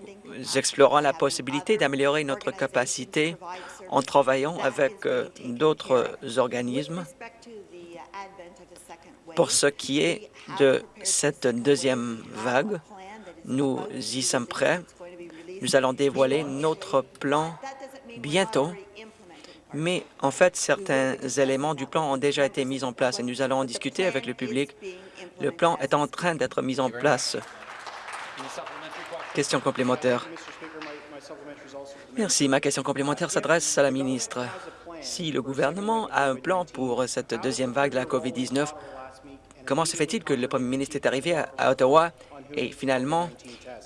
explorons la possibilité d'améliorer notre capacité en travaillant avec euh, d'autres organismes pour ce qui est de cette deuxième vague. Nous y sommes prêts. Nous allons dévoiler notre plan bientôt mais en fait, certains éléments du plan ont déjà été mis en place et nous allons en discuter avec le public. Le plan est en train d'être mis en place. Question complémentaire. Merci. Ma question complémentaire s'adresse à la ministre. Si le gouvernement a un plan pour cette deuxième vague de la COVID-19, comment se fait-il que le premier ministre est arrivé à Ottawa et finalement,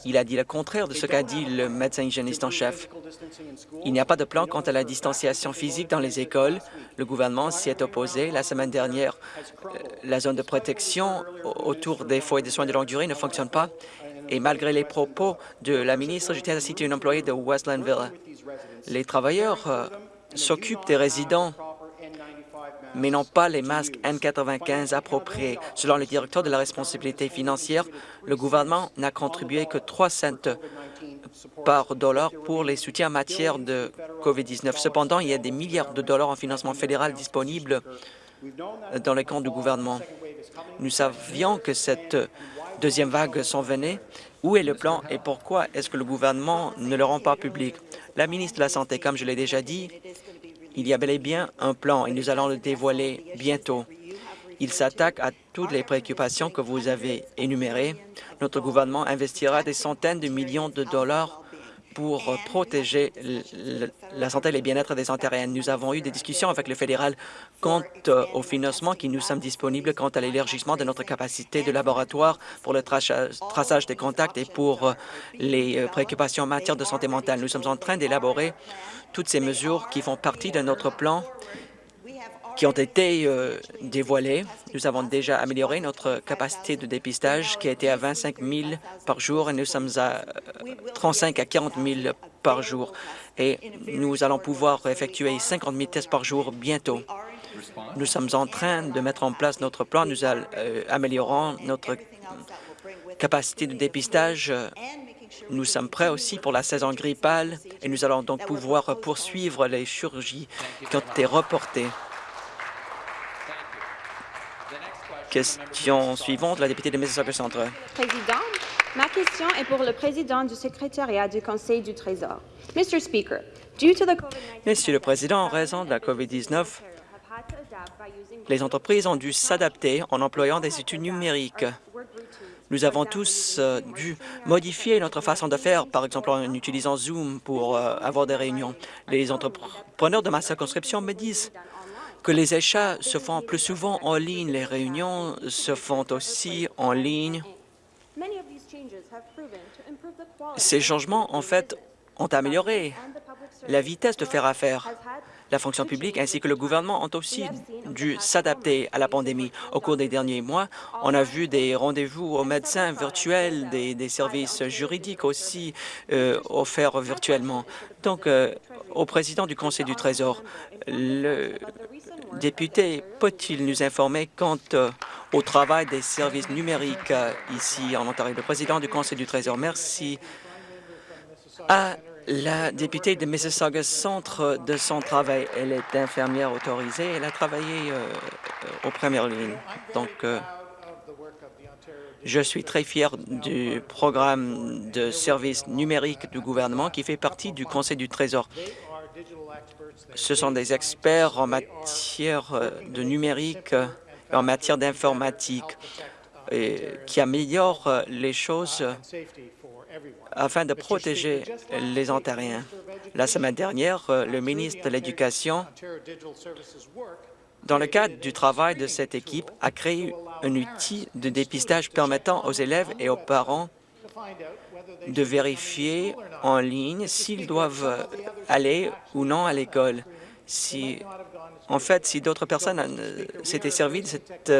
il a dit le contraire de ce qu'a dit le médecin hygiéniste en chef. Il n'y a pas de plan quant à la distanciation physique dans les écoles. Le gouvernement s'y est opposé. La semaine dernière, euh, la zone de protection autour des foyers de soins de longue durée ne fonctionne pas. Et malgré les propos de la ministre, j'étais à citer une employée de Westlandville. Les travailleurs euh, s'occupent des résidents mais n'ont pas les masques N95 appropriés. Selon le directeur de la responsabilité financière, le gouvernement n'a contribué que 3 cents par dollar pour les soutiens en matière de COVID-19. Cependant, il y a des milliards de dollars en financement fédéral disponibles dans les comptes du gouvernement. Nous savions que cette deuxième vague s'en venait. Où est le plan et pourquoi est-ce que le gouvernement ne le rend pas public? La ministre de la Santé, comme je l'ai déjà dit, il y a bel et bien un plan et nous allons le dévoiler bientôt. Il s'attaque à toutes les préoccupations que vous avez énumérées. Notre gouvernement investira des centaines de millions de dollars pour protéger la santé et le bien-être des Ontariens. Nous avons eu des discussions avec le fédéral quant euh, au financement qui nous sommes disponibles quant à l'élargissement de notre capacité de laboratoire pour le traçage des contacts et pour euh, les euh, préoccupations en matière de santé mentale. Nous sommes en train d'élaborer toutes ces mesures qui font partie de notre plan qui ont été euh, dévoilées. Nous avons déjà amélioré notre capacité de dépistage qui a été à 25 000 par jour et nous sommes à 35 euh, à 40 000 par jour. Et nous allons pouvoir effectuer 50 000 tests par jour bientôt. Nous sommes en train de mettre en place notre plan. Nous euh, améliorons notre capacité de dépistage nous sommes prêts aussi pour la saison grippale et nous allons donc pouvoir poursuivre les chirurgies qui ont été reportées. Question suivante, la députée de Mississauga Centre. Président, ma question est pour le président du secrétariat du Conseil du Trésor. Mr. Speaker, due to the Monsieur le Président, en raison de la COVID-19, les entreprises ont dû s'adapter en employant des études numériques. Nous avons tous euh, dû modifier notre façon de faire, par exemple en utilisant Zoom pour euh, avoir des réunions. Les entrepreneurs de ma circonscription me disent que les achats se font plus souvent en ligne, les réunions se font aussi en ligne. Ces changements, en fait, ont amélioré la vitesse de faire affaire. La fonction publique ainsi que le gouvernement ont aussi dû s'adapter à la pandémie. Au cours des derniers mois, on a vu des rendez-vous aux médecins virtuels, des, services juridiques aussi euh, offerts virtuellement. Donc, euh, au président du Conseil du Trésor, le député peut-il nous informer quant euh, au travail des services numériques ici en Ontario? Le président du Conseil du Trésor, merci. La députée de Mississauga Centre de son travail. Elle est infirmière autorisée. Elle a travaillé euh, aux premières lignes. Donc, euh, je suis très fier du programme de services numériques du gouvernement qui fait partie du Conseil du Trésor. Ce sont des experts en matière euh, de numérique, en matière d'informatique. qui améliore euh, les choses afin de protéger les Ontariens. La semaine dernière, euh, le ministre de l'Éducation, dans le cadre du travail de cette équipe, a créé un outil de dépistage permettant aux élèves et aux parents de vérifier en ligne s'ils doivent aller ou non à l'école. Si, en fait, si d'autres personnes euh, s'étaient servis de cet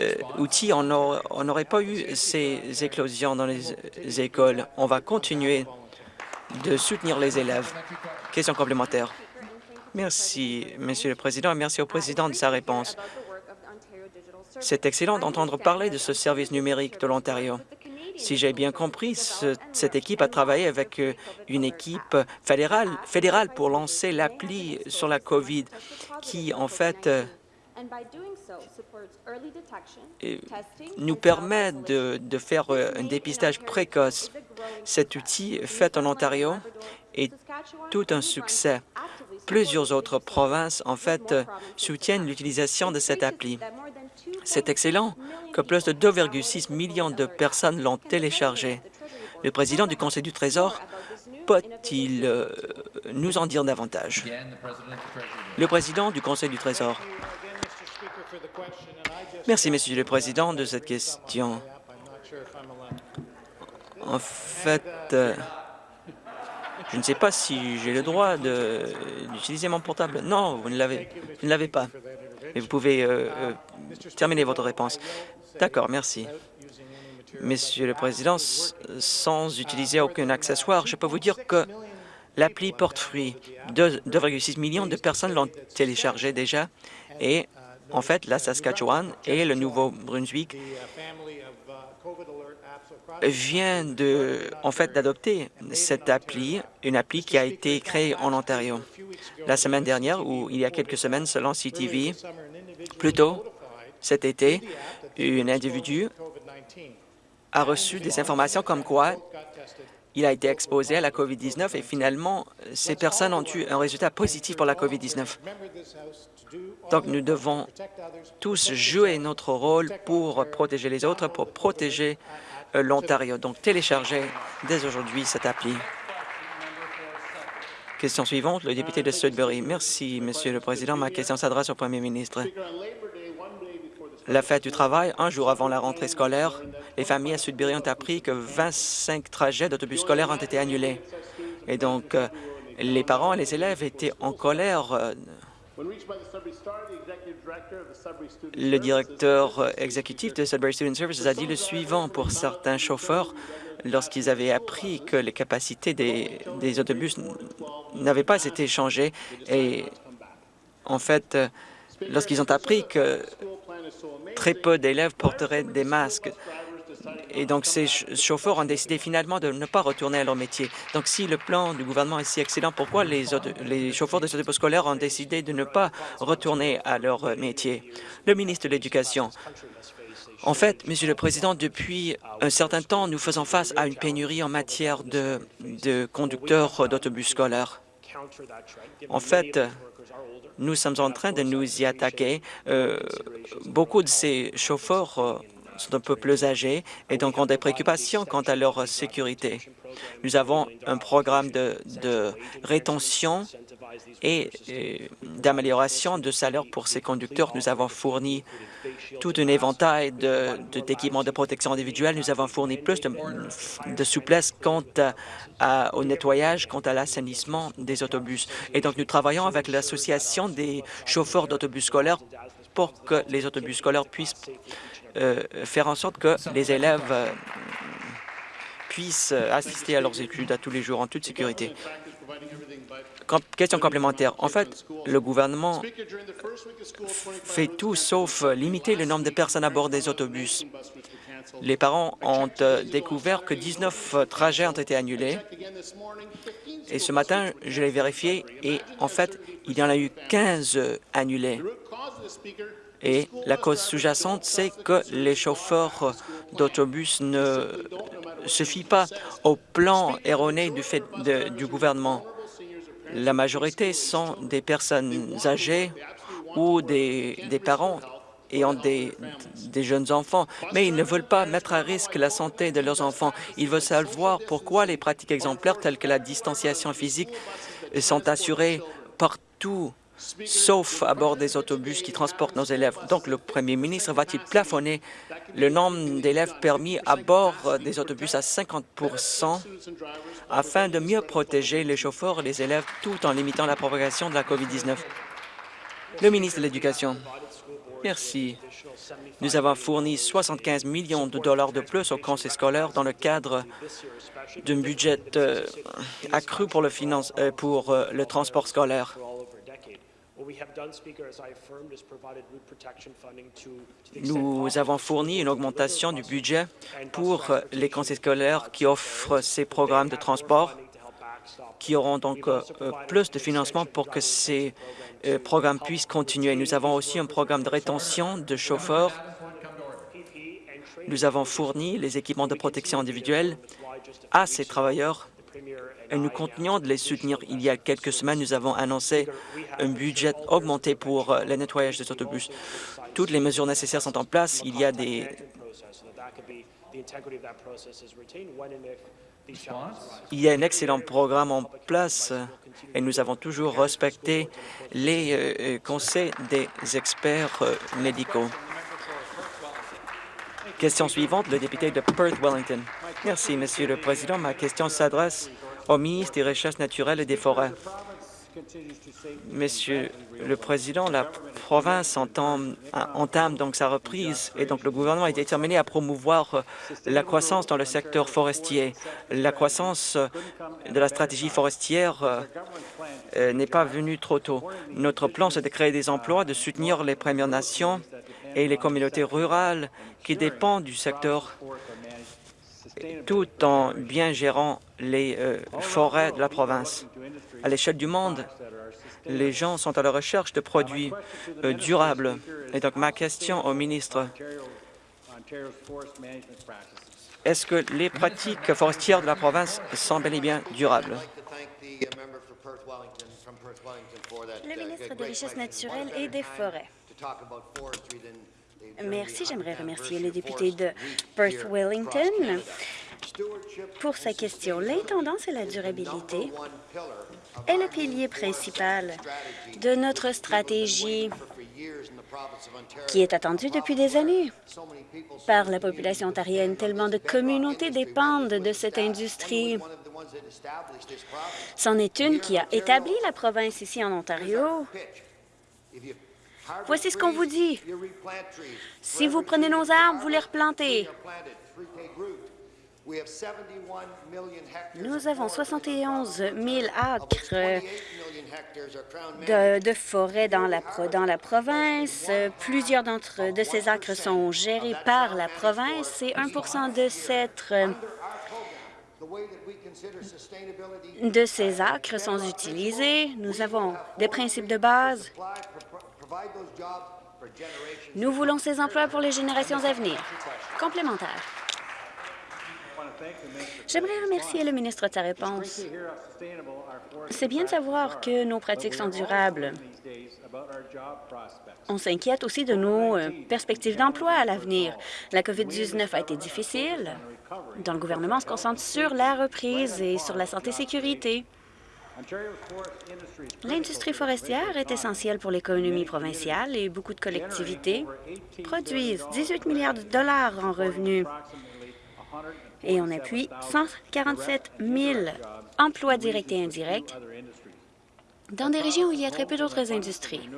euh, euh, outil, on n'aurait pas eu ces éclosions dans les écoles. On va continuer de soutenir les élèves. Question complémentaire. Merci, Monsieur le Président, et merci au Président de sa réponse. C'est excellent d'entendre parler de ce service numérique de l'Ontario. Si j'ai bien compris, cette équipe a travaillé avec euh, une équipe fédérale, fédérale pour lancer l'appli sur la COVID qui, en fait, euh, nous permet de, de faire euh, un dépistage précoce. Cet outil fait en Ontario est tout un succès. Plusieurs autres provinces, en fait, soutiennent l'utilisation de cette appli. C'est excellent que plus de 2,6 millions de personnes l'ont téléchargé. Le président du Conseil du Trésor peut-il euh, nous en dire davantage? Le président du Conseil du Trésor. Merci, Monsieur le Président, de cette question. En fait, je ne sais pas si j'ai le droit d'utiliser mon portable. Non, vous ne l'avez pas. Mais vous pouvez euh, euh, terminer votre réponse. D'accord, merci. Monsieur le Président, sans utiliser aucun accessoire, je peux vous dire que l'appli porte fruit. 2,6 millions de personnes l'ont téléchargé déjà et en fait, la Saskatchewan et le Nouveau-Brunswick vient de, en fait, d'adopter cette appli, une appli qui a été créée en Ontario. La semaine dernière, ou il y a quelques semaines, selon CTV, plus tôt cet été, un individu a reçu des informations comme quoi il a été exposé à la COVID-19 et finalement, ces personnes ont eu un résultat positif pour la COVID-19. Donc, nous devons tous jouer notre rôle pour protéger les autres, pour protéger euh, l'Ontario. Donc, téléchargez dès aujourd'hui cette appli. Question suivante, le député de Sudbury. Merci, Monsieur le Président. Ma question s'adresse au Premier ministre. La fête du travail, un jour avant la rentrée scolaire, les familles à Sudbury ont appris que 25 trajets d'autobus scolaires ont été annulés. Et donc, euh, les parents et les élèves étaient en colère euh, le directeur exécutif de Sudbury Student Services a dit le suivant pour certains chauffeurs. Lorsqu'ils avaient appris que les capacités des, des autobus n'avaient pas été changées et en fait, lorsqu'ils ont appris que très peu d'élèves porteraient des masques, et donc, ces chauffeurs ont décidé finalement de ne pas retourner à leur métier. Donc, si le plan du gouvernement est si excellent, pourquoi les, chauffeurs des autobus scolaires ont décidé de ne pas retourner à leur métier? Le ministre de l'Éducation. En fait, Monsieur le Président, depuis un certain temps, nous faisons face à une pénurie en matière de, de conducteurs d'autobus scolaires. En fait, nous sommes en train de nous y attaquer. Euh, beaucoup de ces chauffeurs euh, sont un peu plus âgés et donc ont des préoccupations quant à leur sécurité. Nous avons un programme de, rétention et, d'amélioration de salaire pour ces conducteurs. Nous avons fourni tout un éventail d'équipements de, protection individuelle. Nous avons fourni plus de, souplesse quant au nettoyage, quant à l'assainissement des autobus. Et donc, nous travaillons avec l'Association des chauffeurs d'autobus scolaires pour que les autobus scolaires puissent euh, faire en sorte que les élèves euh, puissent assister à leurs études à tous les jours en toute sécurité. question complémentaire. En fait, le gouvernement fait tout sauf limiter le nombre de personnes à bord des autobus. Les parents ont euh, découvert que 19 trajets ont été annulés. Et ce matin, je l'ai vérifié et en fait, il y en a eu 15 annulés. Et la cause sous-jacente, c'est que les chauffeurs d'autobus ne se fient pas au plan erroné du, fait du gouvernement. La majorité sont des personnes âgées ou des parents ont des, des jeunes enfants, mais ils ne veulent pas mettre à risque la santé de leurs enfants. Ils veulent savoir pourquoi les pratiques exemplaires telles que la distanciation physique sont assurées partout sauf à bord des autobus qui transportent nos élèves. Donc, le premier ministre va-t-il plafonner le nombre d'élèves permis à bord des autobus à 50% afin de mieux protéger les chauffeurs et les élèves tout en limitant la propagation de la COVID-19? Le ministre de l'Éducation. Merci. Nous avons fourni 75 millions de dollars de plus au conseil scolaire dans le cadre d'un budget euh, accru pour euh, euh, le transport scolaire. Nous avons fourni une augmentation du budget pour les conseils scolaires qui offrent ces programmes de transport, qui auront donc euh, plus de financement pour que ces euh, programmes puissent continuer. Nous avons aussi un programme de rétention de chauffeurs. Nous avons fourni les équipements de protection individuelle à ces travailleurs et nous continuons de les soutenir. Il y a quelques semaines, nous avons annoncé un budget augmenté pour euh, le nettoyage des autobus. Toutes les mesures nécessaires sont en place. Il y a des il y a un excellent programme en place et nous avons toujours respecté les euh, euh, conseils des experts médicaux. Question suivante, le député de Perth-Wellington. Merci, Monsieur le Président. Ma question s'adresse au ministre des Recherches naturelles et des Forêts. Monsieur le Président, la province entame, donc sa reprise et donc le gouvernement est déterminé à promouvoir la croissance dans le secteur forestier. La croissance de la stratégie forestière euh, euh, n'est pas venue trop tôt. Notre plan, c'est de créer des emplois, de soutenir les Premières Nations et les communautés rurales qui dépendent du secteur tout en bien gérant les euh, forêts de la province. À l'échelle du monde, les gens sont à la recherche de produits euh, durables. Et donc, ma question au ministre, est-ce que les pratiques forestières de la province sont bel et bien durables? Le ministre des Richesses naturelles et des Forêts. Merci. J'aimerais remercier le député de Perth-Wellington pour sa question. L'intendance et la durabilité est le pilier principal de notre stratégie qui est attendue depuis des années par la population ontarienne. Tellement de communautés dépendent de cette industrie. C'en est une qui a établi la province ici en Ontario. Voici ce qu'on vous dit. Si vous prenez nos arbres, vous les replantez. Nous avons 71 000 acres de, forêt dans la, dans la province. Plusieurs d'entre de ces acres sont gérés par la province et 1 de cette de ces acres sont utilisés. Nous avons des principes de base nous voulons ces emplois pour les générations à venir. Complémentaire. J'aimerais remercier le ministre de sa réponse. C'est bien de savoir que nos pratiques sont durables. On s'inquiète aussi de nos euh, perspectives d'emploi à l'avenir. La COVID-19 a été difficile, donc le gouvernement se concentre sur la reprise et sur la santé-sécurité. L'industrie forestière est essentielle pour l'économie provinciale et beaucoup de collectivités produisent 18 milliards de dollars en revenus et on appuie 147 000 emplois directs et indirects dans des régions où il y a très peu d'autres industries.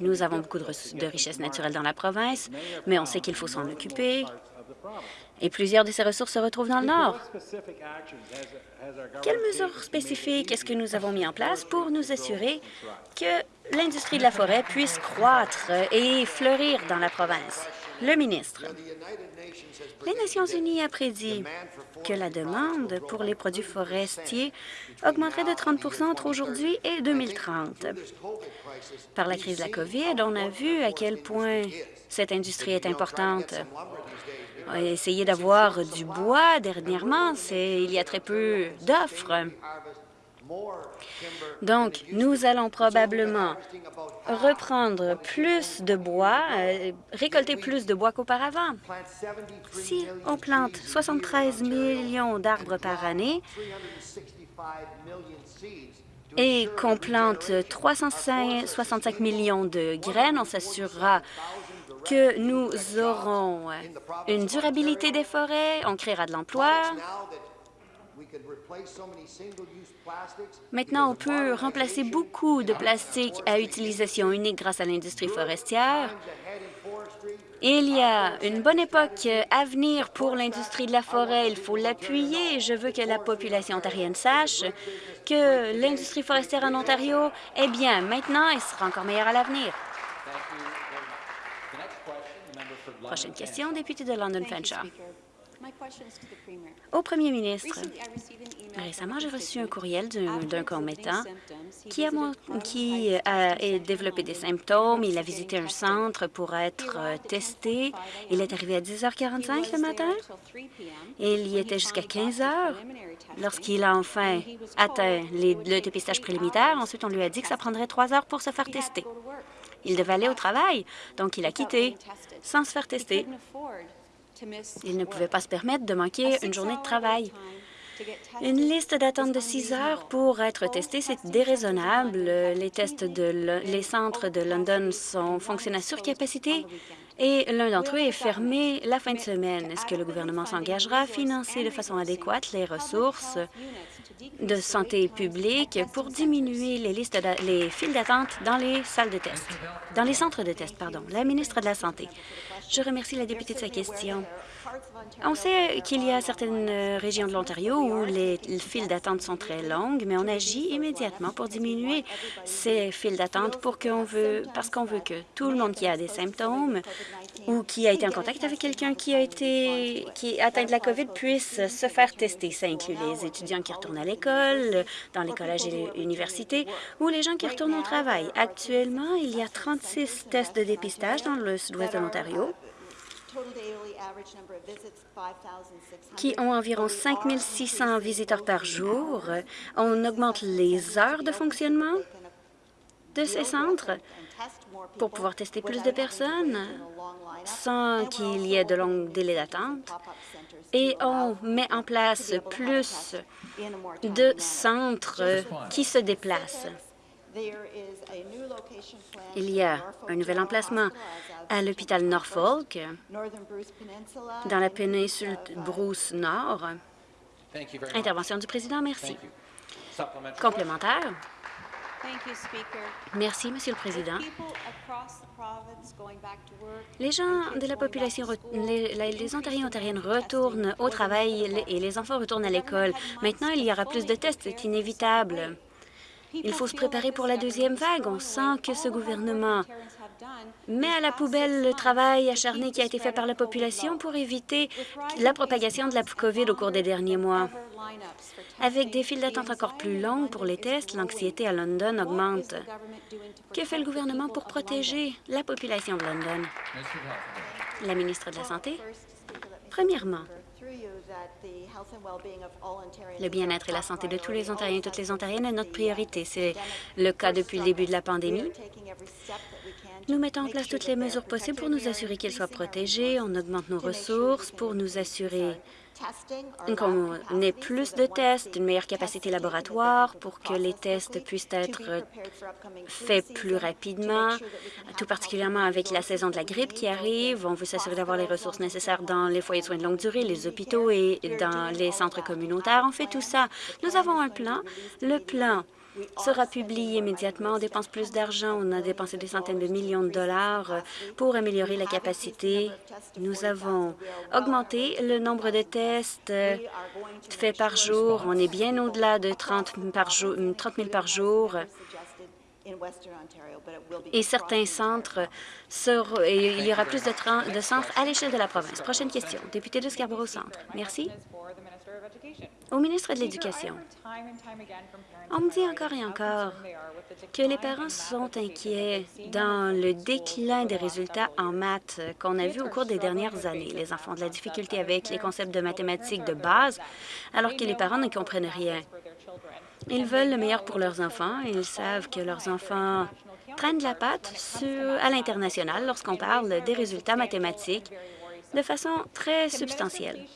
Nous avons beaucoup de, richesses naturelles dans la province, mais on sait qu'il faut s'en occuper. Et plusieurs de ces ressources se retrouvent dans le Nord. Quelles mesures spécifiques est-ce que nous avons mis en place pour nous assurer que l'industrie de la forêt puisse croître et fleurir dans la province? Le ministre. Les Nations unies a prédit que la demande pour les produits forestiers augmenterait de 30% entre aujourd'hui et 2030. Par la crise de la COVID, on a vu à quel point cette industrie est importante. Essayé d'avoir du bois dernièrement, il y a très peu d'offres. Donc, nous allons probablement reprendre plus de bois, euh, récolter plus de bois qu'auparavant. Si on plante 73 millions d'arbres par année et qu'on plante 365 millions de graines, on s'assurera que nous aurons une durabilité des forêts, on créera de l'emploi. Maintenant, on peut remplacer beaucoup de plastique à utilisation unique grâce à l'industrie forestière. Il y a une bonne époque à venir pour l'industrie de la forêt. Il faut l'appuyer. Je veux que la population ontarienne sache que l'industrie forestière en Ontario est bien maintenant et sera encore meilleure à l'avenir. Prochaine question, député de London Fanshawe. Au premier ministre, récemment, j'ai reçu un courriel d'un commettant qui, a, qui a développé des symptômes. Il a visité un centre pour être euh, testé. Il est arrivé à 10h45 le matin il y était jusqu'à 15 h lorsqu'il a enfin atteint le dépistage préliminaire. Ensuite, on lui a dit que ça prendrait trois heures pour se faire tester. Il devait aller au travail, donc il a quitté sans se faire tester. Il ne pouvait pas se permettre de manquer une journée de travail. Une liste d'attente de six heures pour être testé, c'est déraisonnable. Les tests de les centres de London sont fonctionnent à surcapacité et l'un d'entre eux est fermé la fin de semaine. Est-ce que le gouvernement s'engagera à financer de façon adéquate les ressources de santé publique pour diminuer les listes les files d'attente dans les salles de test, dans les centres de test, pardon. La ministre de la Santé. Je remercie la députée de sa question. On sait qu'il y a certaines euh, régions de l'Ontario où les files d'attente sont très longues, mais on agit immédiatement pour diminuer ces files d'attente parce qu'on veut que tout le monde qui a des symptômes ou qui a été en contact avec quelqu'un qui a été qui atteint de la COVID puisse se faire tester. Ça inclut les étudiants qui retournent à l'école, dans les collèges et les universités, ou les gens qui retournent au travail. Actuellement, il y a 36 tests de dépistage dans le sud-ouest de l'Ontario qui ont environ 5 600 visiteurs par jour. On augmente les heures de fonctionnement de ces centres pour pouvoir tester plus de personnes sans qu'il y ait de longs délais d'attente. Et on met en place plus de centres qui se déplacent. Il y a un nouvel emplacement à l'hôpital Norfolk, dans la péninsule Bruce Nord. Intervention du président, merci. Complémentaire. Merci, Monsieur le Président. Les gens de la population, les, les Ontariens et Ontariennes retournent au travail et les enfants retournent à l'école. Maintenant, il y aura plus de tests, c'est inévitable. Il faut se préparer pour la deuxième vague. On sent que ce gouvernement met à la poubelle le travail acharné qui a été fait par la population pour éviter la propagation de la COVID au cours des derniers mois. Avec des files d'attente encore plus longues pour les tests, l'anxiété à London augmente. Que fait le gouvernement pour protéger la population de London? La ministre de la Santé? Premièrement, le bien-être et la santé de tous les Ontariens et toutes les Ontariennes est notre priorité. C'est le cas depuis le début de la pandémie. Nous mettons en place toutes les mesures possibles pour nous assurer qu'ils soient protégés. On augmente nos ressources pour nous assurer qu'on ait plus de tests, une meilleure capacité laboratoire pour que les tests puissent être faits plus rapidement, tout particulièrement avec la saison de la grippe qui arrive. On veut s'assurer d'avoir les ressources nécessaires dans les foyers de soins de longue durée, les hôpitaux et dans les centres communautaires. On fait tout ça. Nous avons un plan. Le plan sera publié immédiatement. On dépense plus d'argent. On a dépensé des centaines de millions de dollars pour améliorer la capacité. Nous avons augmenté le nombre de tests faits par jour. On est bien au-delà de 30, 30 000 par jour. Et certains centres, et il y aura plus de, de centres à l'échelle de la province. Prochaine question. Député de Scarborough Centre. Merci. Au ministre de l'Éducation, on me dit encore et encore que les parents sont inquiets dans le déclin des résultats en maths qu'on a vu au cours des dernières années. Les enfants ont de la difficulté avec les concepts de mathématiques de base, alors que les parents ne comprennent rien. Ils veulent le meilleur pour leurs enfants et ils savent que leurs enfants prennent de la patte à l'international lorsqu'on parle des résultats mathématiques de façon très substantielle.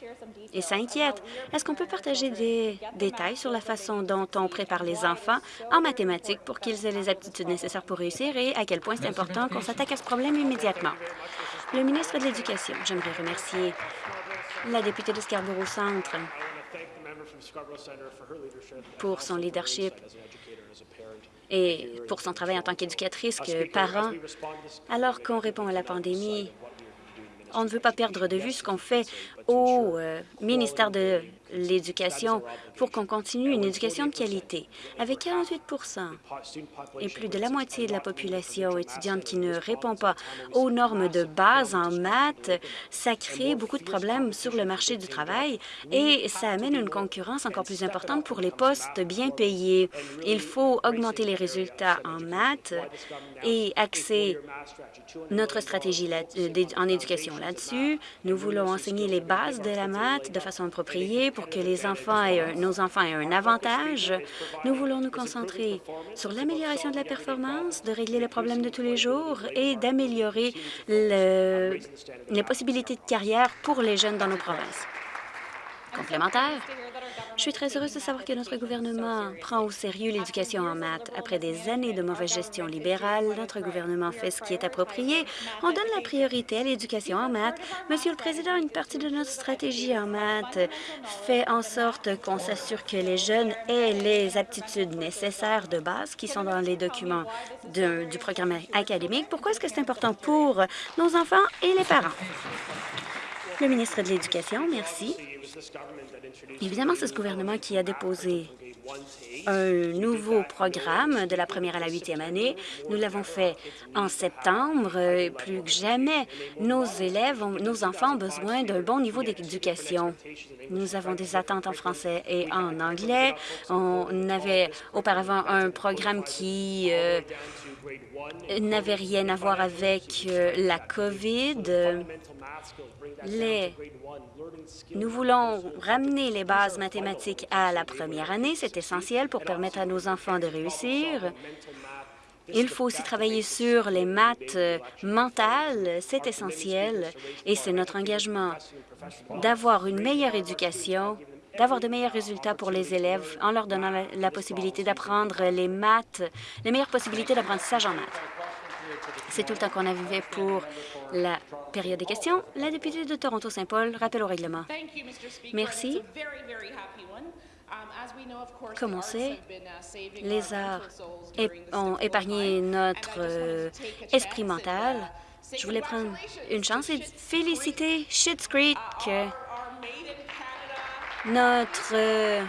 Et ça inquiète. Est-ce qu'on peut partager des détails sur la façon dont on prépare les enfants en mathématiques pour qu'ils aient les aptitudes nécessaires pour réussir et à quel point c'est important qu'on s'attaque à ce problème immédiatement? Le ministre de l'Éducation, j'aimerais remercier la députée de Scarborough Centre pour son leadership et pour son travail en tant qu'éducatrice, que parent. Alors qu'on répond à la pandémie, on ne veut pas perdre de vue ce qu'on fait au euh, ministère de l'Éducation pour qu'on continue une éducation de qualité. Avec 48 et plus de la moitié de la population étudiante qui ne répond pas aux normes de base en maths, ça crée beaucoup de problèmes sur le marché du travail et ça amène une concurrence encore plus importante pour les postes bien payés. Il faut augmenter les résultats en maths et axer notre stratégie en éducation là-dessus. Nous voulons enseigner les bases de la maths de façon appropriée pour que les enfants nos enfants aient un avantage. Nous voulons nous concentrer sur l'amélioration de la performance, de régler les problèmes de tous les jours et d'améliorer les possibilités de carrière pour les jeunes dans nos provinces. Complémentaire. Je suis très heureuse de savoir que notre gouvernement prend au sérieux l'éducation en maths. Après des années de mauvaise gestion libérale, notre gouvernement fait ce qui est approprié. On donne la priorité à l'éducation en maths. Monsieur le Président, une partie de notre stratégie en maths fait en sorte qu'on s'assure que les jeunes aient les aptitudes nécessaires de base qui sont dans les documents du programme académique. Pourquoi est-ce que c'est important pour nos enfants et les parents? Le ministre de l'Éducation, merci. Évidemment, c'est ce gouvernement qui a déposé un nouveau programme de la première à la huitième année. Nous l'avons fait en septembre. Plus que jamais, nos élèves, nos enfants ont besoin d'un bon niveau d'éducation. Nous avons des attentes en français et en anglais. On avait auparavant un programme qui euh, n'avait rien à voir avec euh, la COVID. Nous voulons ramener les bases mathématiques à la première année. C'est essentiel pour permettre à nos enfants de réussir. Il faut aussi travailler sur les maths mentales. C'est essentiel et c'est notre engagement d'avoir une meilleure éducation d'avoir de meilleurs résultats pour les élèves en leur donnant la, la possibilité d'apprendre les maths, les meilleures possibilités d'apprentissage en maths. C'est tout le temps qu'on avait pour la période des questions. La députée de Toronto-Saint-Paul, rappel au règlement. Merci. Comme on sait, les arts ont épargné notre euh, esprit mental. Je voulais prendre une chance et féliciter Schitt's Creek, notre euh,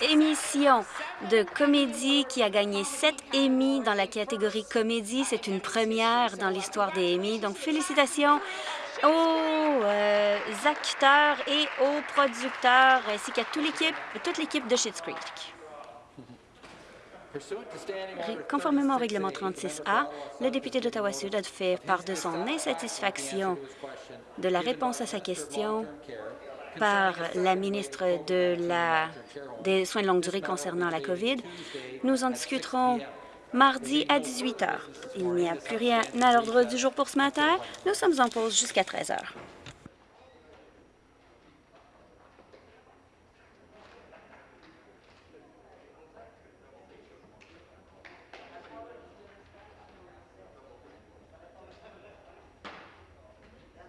émission de comédie qui a gagné sept Emmy dans la catégorie comédie. C'est une première dans l'histoire des Emmy. Donc, félicitations aux euh, acteurs et aux producteurs, ainsi qu'à toute l'équipe, de Schitt's Creek. Conformément au règlement 36A, le député d'Ottawa-Sud a fait part de son insatisfaction de la réponse à sa question par la ministre des Soins de longue durée concernant la COVID. Nous en discuterons mardi à 18 heures. Il n'y a plus rien à l'ordre du jour pour ce matin. Nous sommes en pause jusqu'à 13 heures.